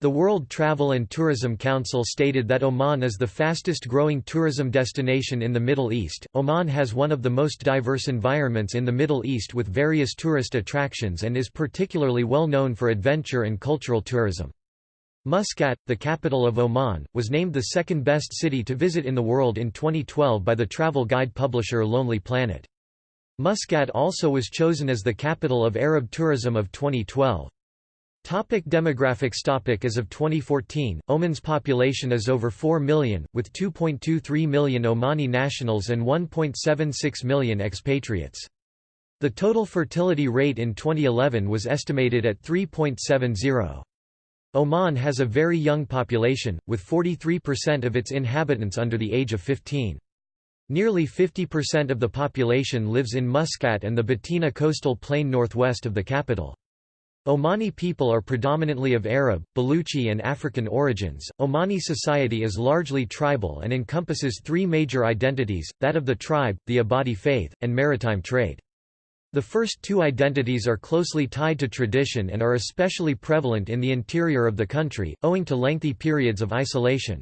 The World Travel and Tourism Council stated that Oman is the fastest growing tourism destination in the Middle East. Oman has one of the most diverse environments in the Middle East with various tourist attractions and is particularly well known for adventure and cultural tourism. Muscat, the capital of Oman, was named the second best city to visit in the world in 2012 by the travel guide publisher Lonely Planet. Muscat also was chosen as the capital of Arab tourism of 2012. Topic demographics Topic As of 2014, Oman's population is over 4 million, with 2.23 million Omani nationals and 1.76 million expatriates. The total fertility rate in 2011 was estimated at 3.70. Oman has a very young population, with 43% of its inhabitants under the age of 15. Nearly 50% of the population lives in Muscat and the Batina coastal plain northwest of the capital. Omani people are predominantly of Arab, Baluchi and African origins. Omani society is largely tribal and encompasses three major identities, that of the tribe, the Ibadi faith, and maritime trade. The first two identities are closely tied to tradition and are especially prevalent in the interior of the country, owing to lengthy periods of isolation.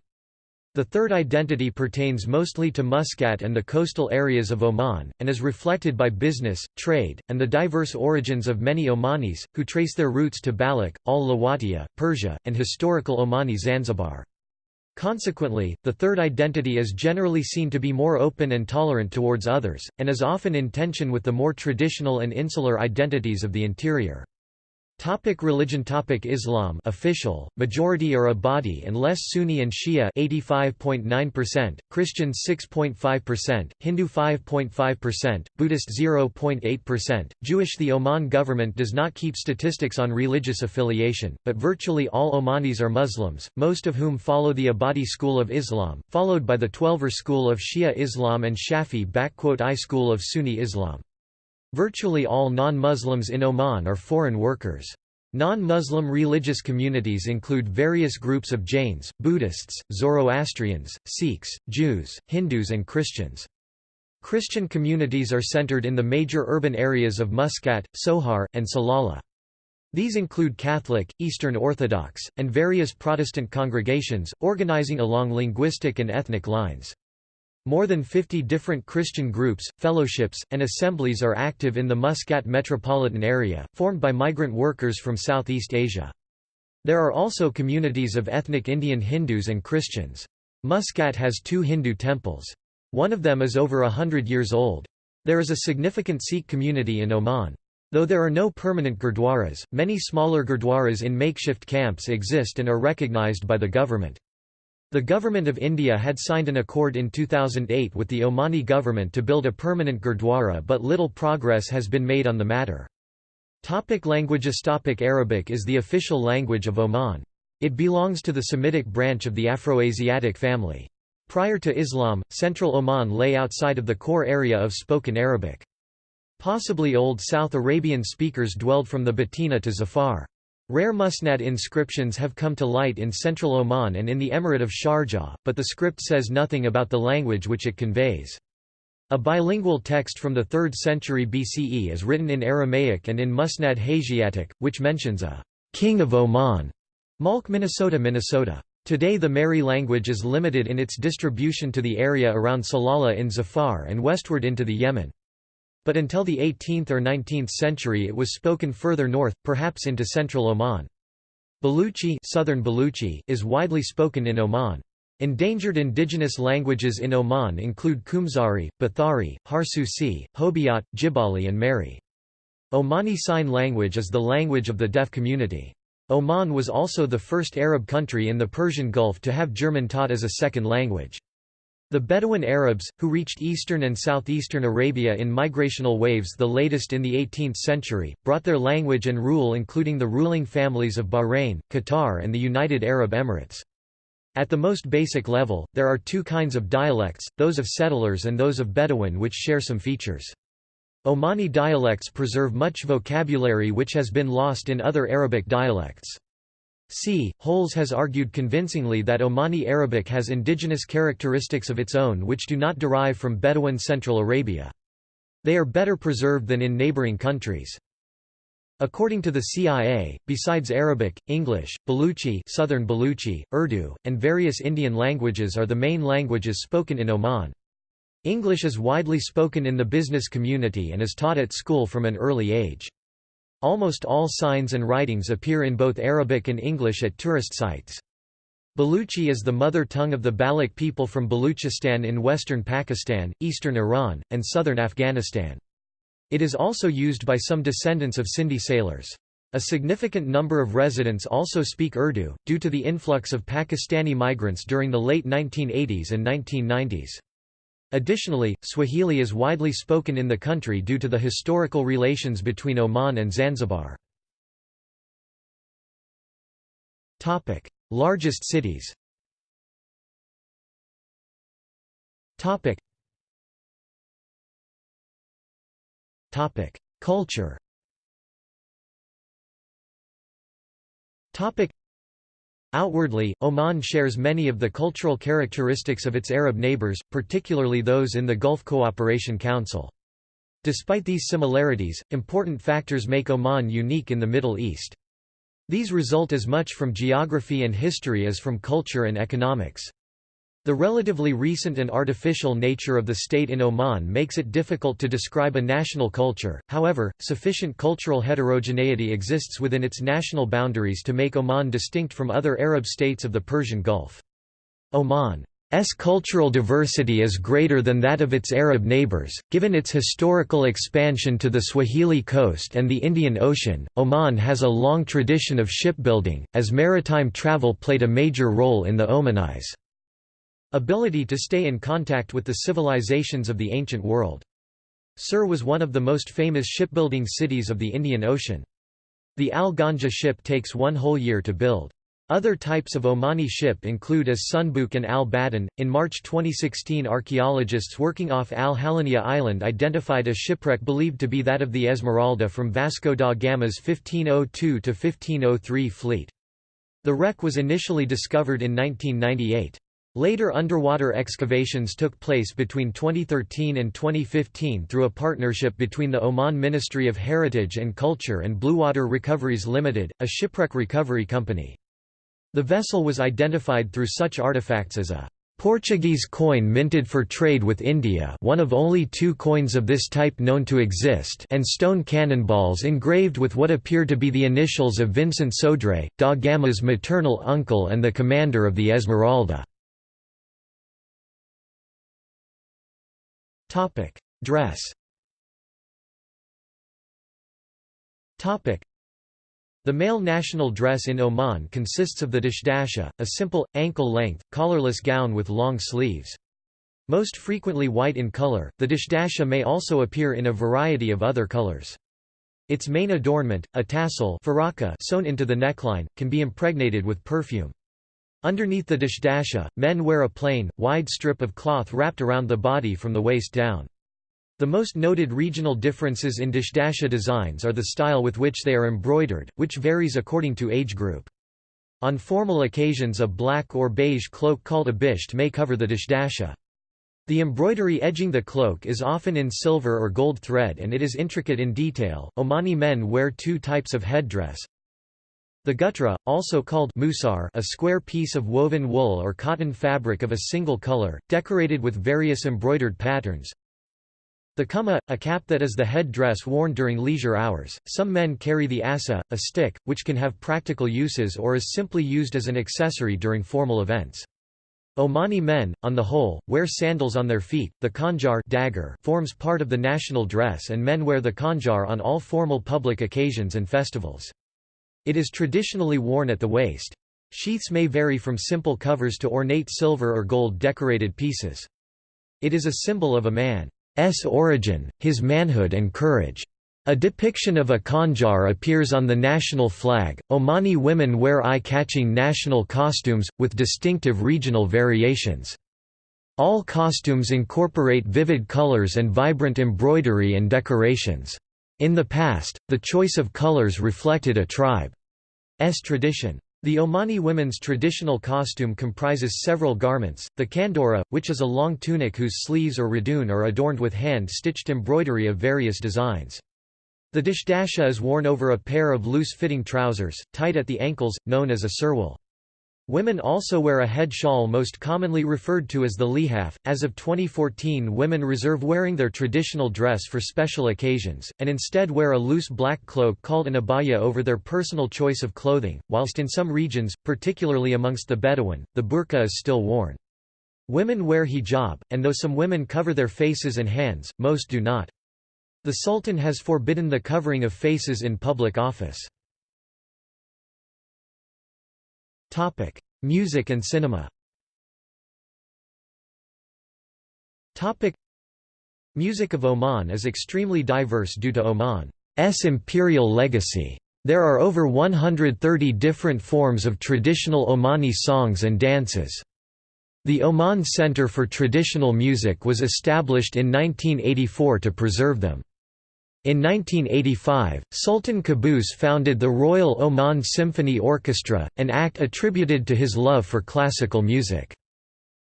The third identity pertains mostly to Muscat and the coastal areas of Oman, and is reflected by business, trade, and the diverse origins of many Omanis, who trace their roots to Balkh, al-Lawatiya, Persia, and historical Omani Zanzibar. Consequently, the third identity is generally seen to be more open and tolerant towards others, and is often in tension with the more traditional and insular identities of the interior. Topic religion. Topic Islam. Official, majority are Ibadi and less Sunni and Shia. 85.9%, Christian 6.5%, Hindu 5.5%, Buddhist 0.8%, Jewish. The Oman government does not keep statistics on religious affiliation, but virtually all Omanis are Muslims, most of whom follow the Ibadi school of Islam, followed by the Twelver school of Shia Islam and Shafi I school of Sunni Islam. Virtually all non-Muslims in Oman are foreign workers. Non-Muslim religious communities include various groups of Jains, Buddhists, Zoroastrians, Sikhs, Jews, Hindus and Christians. Christian communities are centered in the major urban areas of Muscat, Sohar, and Salalah. These include Catholic, Eastern Orthodox, and various Protestant congregations, organizing along linguistic and ethnic lines. More than 50 different Christian groups, fellowships, and assemblies are active in the Muscat metropolitan area, formed by migrant workers from Southeast Asia. There are also communities of ethnic Indian Hindus and Christians. Muscat has two Hindu temples. One of them is over a hundred years old. There is a significant Sikh community in Oman. Though there are no permanent gurdwaras, many smaller gurdwaras in makeshift camps exist and are recognized by the government. The Government of India had signed an accord in 2008 with the Omani government to build a permanent Gurdwara but little progress has been made on the matter. Topic languages Topic Arabic is the official language of Oman. It belongs to the Semitic branch of the Afroasiatic family. Prior to Islam, central Oman lay outside of the core area of spoken Arabic. Possibly Old South Arabian speakers dwelled from the Batina to Zafar. Rare Musnad inscriptions have come to light in central Oman and in the Emirate of Sharjah, but the script says nothing about the language which it conveys. A bilingual text from the 3rd century BCE is written in Aramaic and in Musnad Hasaitic, which mentions a king of Oman, Malk Minnesota Minnesota. Today the Mehri language is limited in its distribution to the area around Salalah in Zafar and westward into the Yemen but until the 18th or 19th century it was spoken further north, perhaps into central Oman. Baluchi, Southern Baluchi is widely spoken in Oman. Endangered indigenous languages in Oman include Kumzari, Bathari, Harsusi, Hobyot, Jibali and Mehri. Omani Sign Language is the language of the deaf community. Oman was also the first Arab country in the Persian Gulf to have German taught as a second language. The Bedouin Arabs, who reached eastern and southeastern Arabia in migrational waves the latest in the 18th century, brought their language and rule including the ruling families of Bahrain, Qatar and the United Arab Emirates. At the most basic level, there are two kinds of dialects, those of settlers and those of Bedouin which share some features. Omani dialects preserve much vocabulary which has been lost in other Arabic dialects. C. Holes has argued convincingly that Omani Arabic has indigenous characteristics of its own which do not derive from Bedouin Central Arabia. They are better preserved than in neighboring countries. According to the CIA, besides Arabic, English, Baluchi, Southern Baluchi, Urdu, and various Indian languages are the main languages spoken in Oman. English is widely spoken in the business community and is taught at school from an early age. Almost all signs and writings appear in both Arabic and English at tourist sites. Baluchi is the mother tongue of the Baloch people from Baluchistan in western Pakistan, eastern Iran, and southern Afghanistan. It is also used by some descendants of Sindhi sailors. A significant number of residents also speak Urdu, due to the influx of Pakistani migrants during the late 1980s and 1990s. Additionally, Swahili is widely spoken in the country due to the historical relations between Oman and Zanzibar. Topic: Largest cities Topic: Culture Outwardly, Oman shares many of the cultural characteristics of its Arab neighbors, particularly those in the Gulf Cooperation Council. Despite these similarities, important factors make Oman unique in the Middle East. These result as much from geography and history as from culture and economics. The relatively recent and artificial nature of the state in Oman makes it difficult to describe a national culture, however, sufficient cultural heterogeneity exists within its national boundaries to make Oman distinct from other Arab states of the Persian Gulf. Oman's cultural diversity is greater than that of its Arab neighbors. Given its historical expansion to the Swahili coast and the Indian Ocean, Oman has a long tradition of shipbuilding, as maritime travel played a major role in the Omanis' ability to stay in contact with the civilizations of the ancient world. Sur was one of the most famous shipbuilding cities of the Indian Ocean. The Al Ghanja ship takes one whole year to build. Other types of Omani ship include as Sunbuk and Al Badan. In March 2016, archaeologists working off Al Halania Island identified a shipwreck believed to be that of the Esmeralda from Vasco da Gama's 1502 to 1503 fleet. The wreck was initially discovered in 1998. Later underwater excavations took place between 2013 and 2015 through a partnership between the Oman Ministry of Heritage and Culture and Bluewater Recoveries Limited, a shipwreck recovery company. The vessel was identified through such artifacts as a Portuguese coin minted for trade with India one of only two coins of this type known to exist and stone cannonballs engraved with what appear to be the initials of Vincent Sodre, da Gama's maternal uncle and the commander of the Esmeralda. Dress the male national dress in Oman consists of the dishdasha, a simple, ankle-length, collarless gown with long sleeves. Most frequently white in color, the dishdasha may also appear in a variety of other colors. Its main adornment, a tassel faraka sewn into the neckline, can be impregnated with perfume. Underneath the dishdasha, men wear a plain, wide strip of cloth wrapped around the body from the waist down. The most noted regional differences in dishdasha designs are the style with which they are embroidered, which varies according to age group. On formal occasions a black or beige cloak called a bisht may cover the dishdasha. The embroidery edging the cloak is often in silver or gold thread and it is intricate in detail. Omani men wear two types of headdress. The gutra, also called musar, a square piece of woven wool or cotton fabric of a single color, decorated with various embroidered patterns. The kuma, a cap that is the head dress worn during leisure hours. Some men carry the asa, a stick, which can have practical uses or is simply used as an accessory during formal events. Omani men, on the whole, wear sandals on their feet. The khanjar dagger forms part of the national dress and men wear the khanjar on all formal public occasions and festivals. It is traditionally worn at the waist. Sheaths may vary from simple covers to ornate silver or gold decorated pieces. It is a symbol of a man's origin, his manhood and courage. A depiction of a khanjar appears on the national flag. Omani women wear eye-catching national costumes, with distinctive regional variations. All costumes incorporate vivid colors and vibrant embroidery and decorations. In the past, the choice of colors reflected a tribe's tradition. The Omani women's traditional costume comprises several garments, the kandora, which is a long tunic whose sleeves or radun are adorned with hand-stitched embroidery of various designs. The dishdasha is worn over a pair of loose-fitting trousers, tight at the ankles, known as a surwal. Women also wear a head shawl most commonly referred to as the lihaf. As of 2014 women reserve wearing their traditional dress for special occasions, and instead wear a loose black cloak called an abaya over their personal choice of clothing, whilst in some regions, particularly amongst the Bedouin, the burqa is still worn. Women wear hijab, and though some women cover their faces and hands, most do not. The Sultan has forbidden the covering of faces in public office. Topic: Music and cinema. Topic: Music of Oman is extremely diverse due to Oman's imperial legacy. There are over 130 different forms of traditional Omani songs and dances. The Oman Center for Traditional Music was established in 1984 to preserve them. In 1985, Sultan Qaboos founded the Royal Oman Symphony Orchestra, an act attributed to his love for classical music.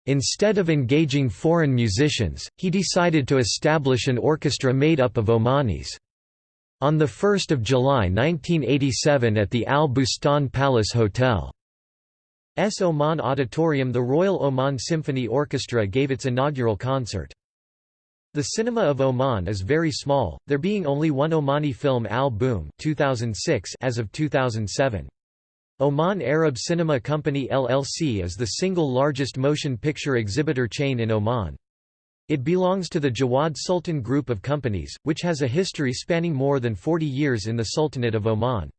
Instead of engaging foreign musicians, he decided to establish an orchestra made up of Omanis. On 1 July 1987 at the Al Bustan Palace Hotel. S. Oman Auditorium the Royal Oman Symphony Orchestra gave its inaugural concert. The cinema of Oman is very small, there being only one Omani film Al Boom 2006 as of 2007. Oman Arab Cinema Company LLC is the single largest motion picture exhibitor chain in Oman. It belongs to the Jawad Sultan Group of companies, which has a history spanning more than 40 years in the Sultanate of Oman.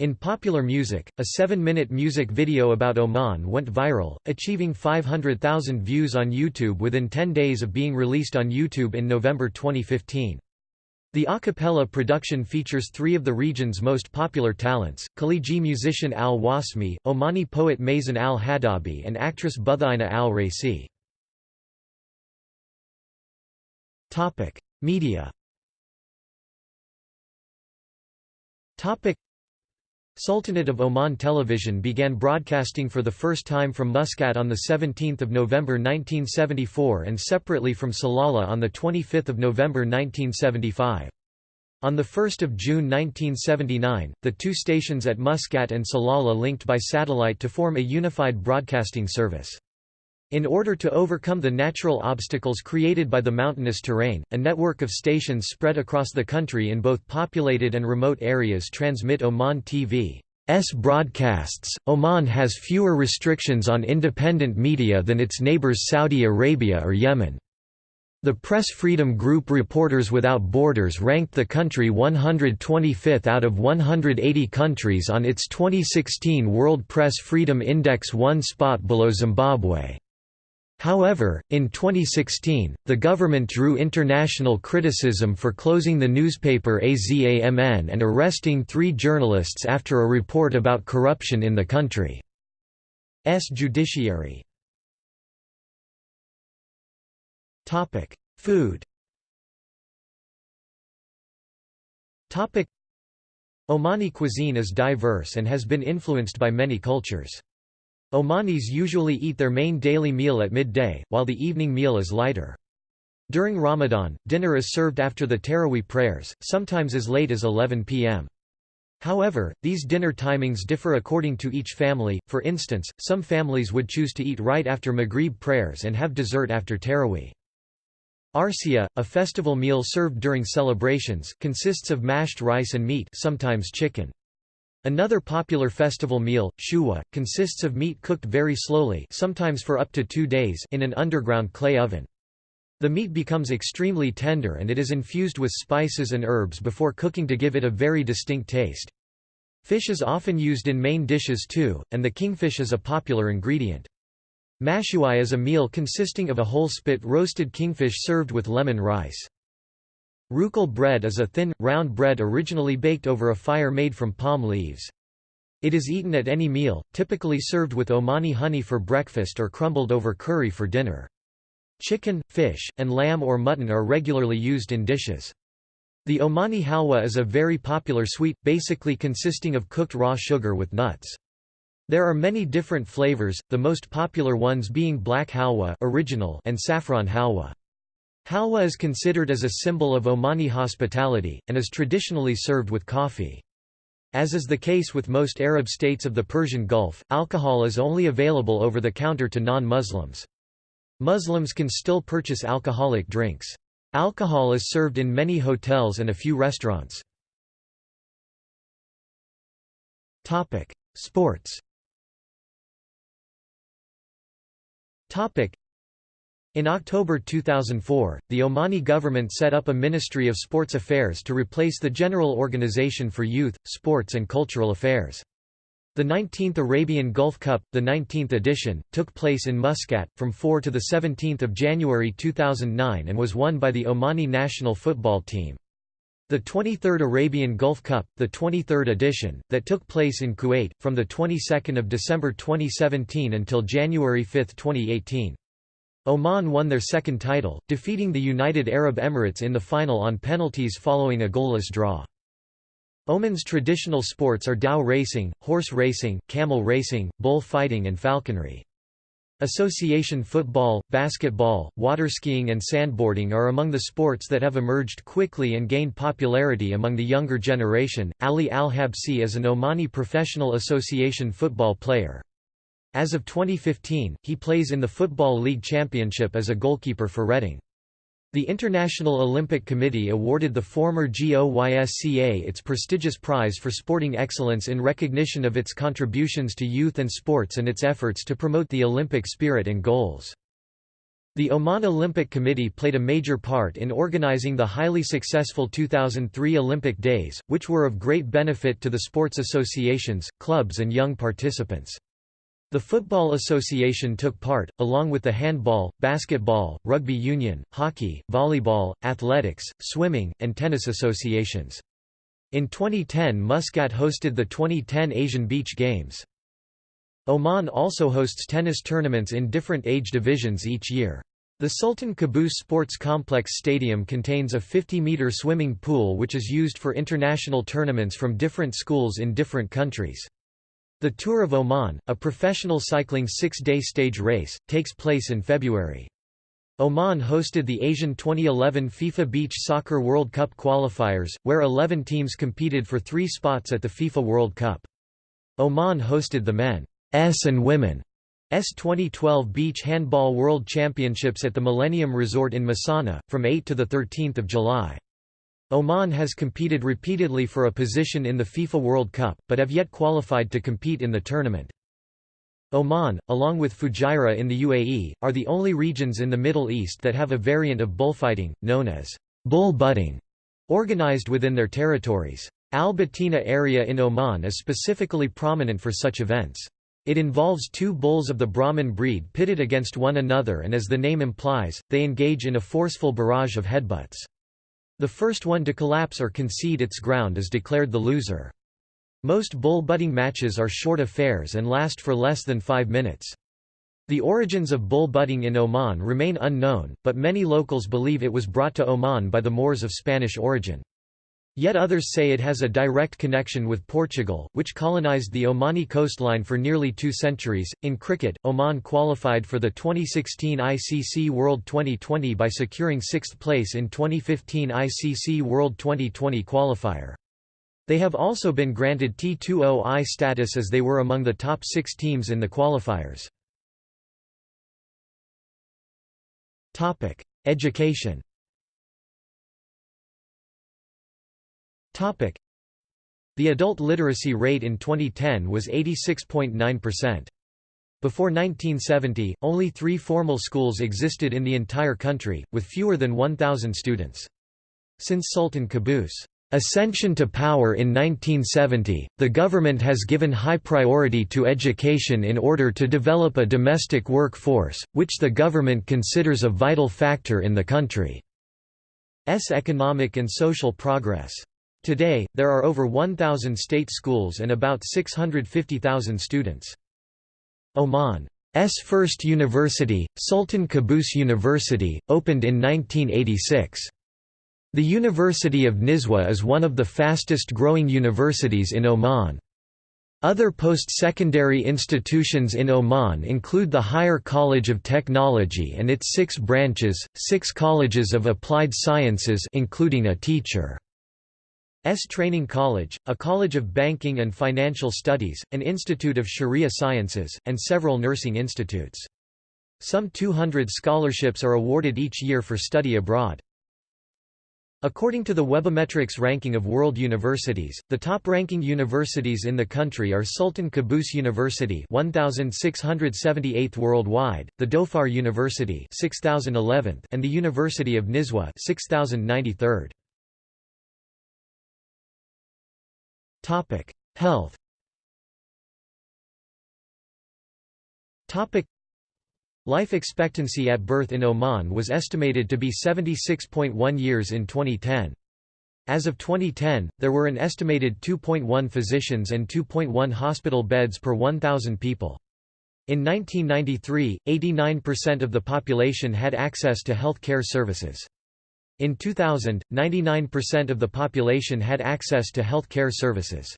In popular music, a seven-minute music video about Oman went viral, achieving 500,000 views on YouTube within 10 days of being released on YouTube in November 2015. The a cappella production features three of the region's most popular talents, Khaliji musician al-Wasmi, Omani poet Mazen al-Hadabi and actress Buthaina al-Raisi. Media Sultanate of Oman Television began broadcasting for the first time from Muscat on 17 November 1974 and separately from Salalah on 25 November 1975. On 1 June 1979, the two stations at Muscat and Salalah linked by satellite to form a unified broadcasting service. In order to overcome the natural obstacles created by the mountainous terrain, a network of stations spread across the country in both populated and remote areas transmit Oman TV's broadcasts. Oman has fewer restrictions on independent media than its neighbors Saudi Arabia or Yemen. The Press Freedom Group Reporters Without Borders ranked the country 125th out of 180 countries on its 2016 World Press Freedom Index one spot below Zimbabwe. However, in 2016, the government drew international criticism for closing the newspaper AZAMN and arresting three journalists after a report about corruption in the country's judiciary. Food Omani cuisine is diverse and has been influenced by many cultures. Omanis usually eat their main daily meal at midday, while the evening meal is lighter. During Ramadan, dinner is served after the Taraweeh prayers, sometimes as late as 11 p.m. However, these dinner timings differ according to each family, for instance, some families would choose to eat right after Maghrib prayers and have dessert after Taraweeh. Arsia, a festival meal served during celebrations, consists of mashed rice and meat sometimes chicken. Another popular festival meal, shuwa, consists of meat cooked very slowly sometimes for up to two days in an underground clay oven. The meat becomes extremely tender and it is infused with spices and herbs before cooking to give it a very distinct taste. Fish is often used in main dishes too, and the kingfish is a popular ingredient. Mashuai is a meal consisting of a whole spit roasted kingfish served with lemon rice. Rukal bread is a thin, round bread originally baked over a fire made from palm leaves. It is eaten at any meal, typically served with Omani honey for breakfast or crumbled over curry for dinner. Chicken, fish, and lamb or mutton are regularly used in dishes. The Omani halwa is a very popular sweet, basically consisting of cooked raw sugar with nuts. There are many different flavors, the most popular ones being black halwa original and saffron halwa. Halwa is considered as a symbol of Omani hospitality, and is traditionally served with coffee. As is the case with most Arab states of the Persian Gulf, alcohol is only available over the counter to non-Muslims. Muslims can still purchase alcoholic drinks. Alcohol is served in many hotels and a few restaurants. Sports in October 2004, the Omani government set up a Ministry of Sports Affairs to replace the General Organization for Youth, Sports and Cultural Affairs. The 19th Arabian Gulf Cup, the 19th edition, took place in Muscat, from 4 to 17 January 2009 and was won by the Omani national football team. The 23rd Arabian Gulf Cup, the 23rd edition, that took place in Kuwait, from the 22nd of December 2017 until January 5, 2018. Oman won their second title, defeating the United Arab Emirates in the final on penalties following a goalless draw. Oman's traditional sports are dhow racing, horse racing, camel racing, bull fighting and falconry. Association football, basketball, water skiing and sandboarding are among the sports that have emerged quickly and gained popularity among the younger generation. Ali Al-Habsi is an Omani professional association football player. As of 2015, he plays in the Football League Championship as a goalkeeper for Reading. The International Olympic Committee awarded the former GOYSCA its prestigious prize for sporting excellence in recognition of its contributions to youth and sports and its efforts to promote the Olympic spirit and goals. The Oman Olympic Committee played a major part in organizing the highly successful 2003 Olympic Days, which were of great benefit to the sports associations, clubs and young participants. The Football Association took part, along with the handball, basketball, rugby union, hockey, volleyball, athletics, swimming, and tennis associations. In 2010 Muscat hosted the 2010 Asian Beach Games. Oman also hosts tennis tournaments in different age divisions each year. The Sultan Qaboos Sports Complex Stadium contains a 50-meter swimming pool which is used for international tournaments from different schools in different countries. The Tour of Oman, a professional cycling six-day stage race, takes place in February. Oman hosted the Asian 2011 FIFA Beach Soccer World Cup qualifiers, where 11 teams competed for three spots at the FIFA World Cup. Oman hosted the men's and women's S 2012 Beach Handball World Championships at the Millennium Resort in Masana, from 8 to 13 July. Oman has competed repeatedly for a position in the FIFA World Cup, but have yet qualified to compete in the tournament. Oman, along with Fujairah in the UAE, are the only regions in the Middle East that have a variant of bullfighting, known as bull butting, organized within their territories. Al-Batina area in Oman is specifically prominent for such events. It involves two bulls of the Brahman breed pitted against one another and as the name implies, they engage in a forceful barrage of headbutts. The first one to collapse or concede its ground is declared the loser. Most bull butting matches are short affairs and last for less than five minutes. The origins of bull butting in Oman remain unknown, but many locals believe it was brought to Oman by the Moors of Spanish origin. Yet others say it has a direct connection with Portugal, which colonized the Omani coastline for nearly two centuries. In cricket, Oman qualified for the 2016 ICC World Twenty20 by securing sixth place in 2015 ICC World Twenty20 qualifier. They have also been granted T20I status as they were among the top six teams in the qualifiers. Education The adult literacy rate in 2010 was 86.9%. Before 1970, only three formal schools existed in the entire country, with fewer than 1,000 students. Since Sultan Qaboos' ascension to power in 1970, the government has given high priority to education in order to develop a domestic workforce, which the government considers a vital factor in the country's economic and social progress. Today, there are over 1,000 state schools and about 650,000 students. Oman's first university, Sultan Qaboos University, opened in 1986. The University of Nizwa is one of the fastest growing universities in Oman. Other post-secondary institutions in Oman include the Higher College of Technology and its six branches, six colleges of applied sciences including a teacher. S. Training College, a college of banking and financial studies, an institute of Sharia sciences, and several nursing institutes. Some 200 scholarships are awarded each year for study abroad. According to the Webometrics ranking of world universities, the top-ranking universities in the country are Sultan Qaboos University 1678th worldwide, the Dhofar University 6011th, and the University of Nizwa 6093rd. Topic: Health. Topic: Life expectancy at birth in Oman was estimated to be 76.1 years in 2010. As of 2010, there were an estimated 2.1 physicians and 2.1 hospital beds per 1,000 people. In 1993, 89% of the population had access to health care services. In 2000, 99% of the population had access to health care services.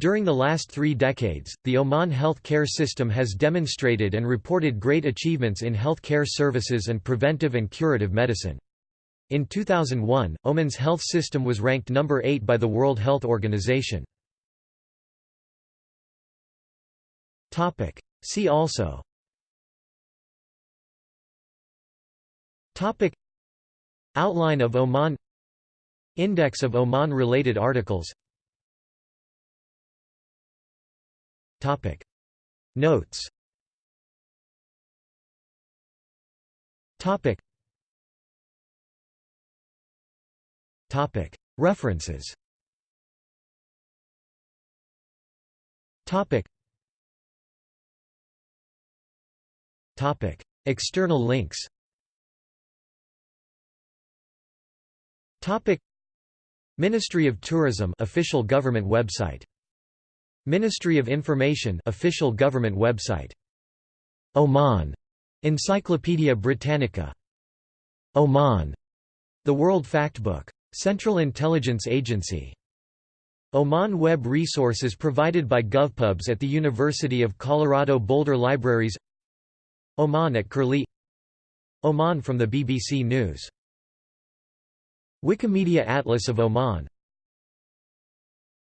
During the last three decades, the Oman health care system has demonstrated and reported great achievements in health care services and preventive and curative medicine. In 2001, Oman's health system was ranked number 8 by the World Health Organization. See also Outline of Oman Index of Oman-related articles Topic. Notes Topic. Topic. References Topic. Topic. External links Topic. Ministry of Tourism official government website. Ministry of Information official government website. Oman. Encyclopaedia Britannica. Oman. The World Factbook. Central Intelligence Agency. Oman Web resources provided by GovPubs at the University of Colorado Boulder Libraries. Oman at Curlie. Oman from the BBC News Wikimedia Atlas of Oman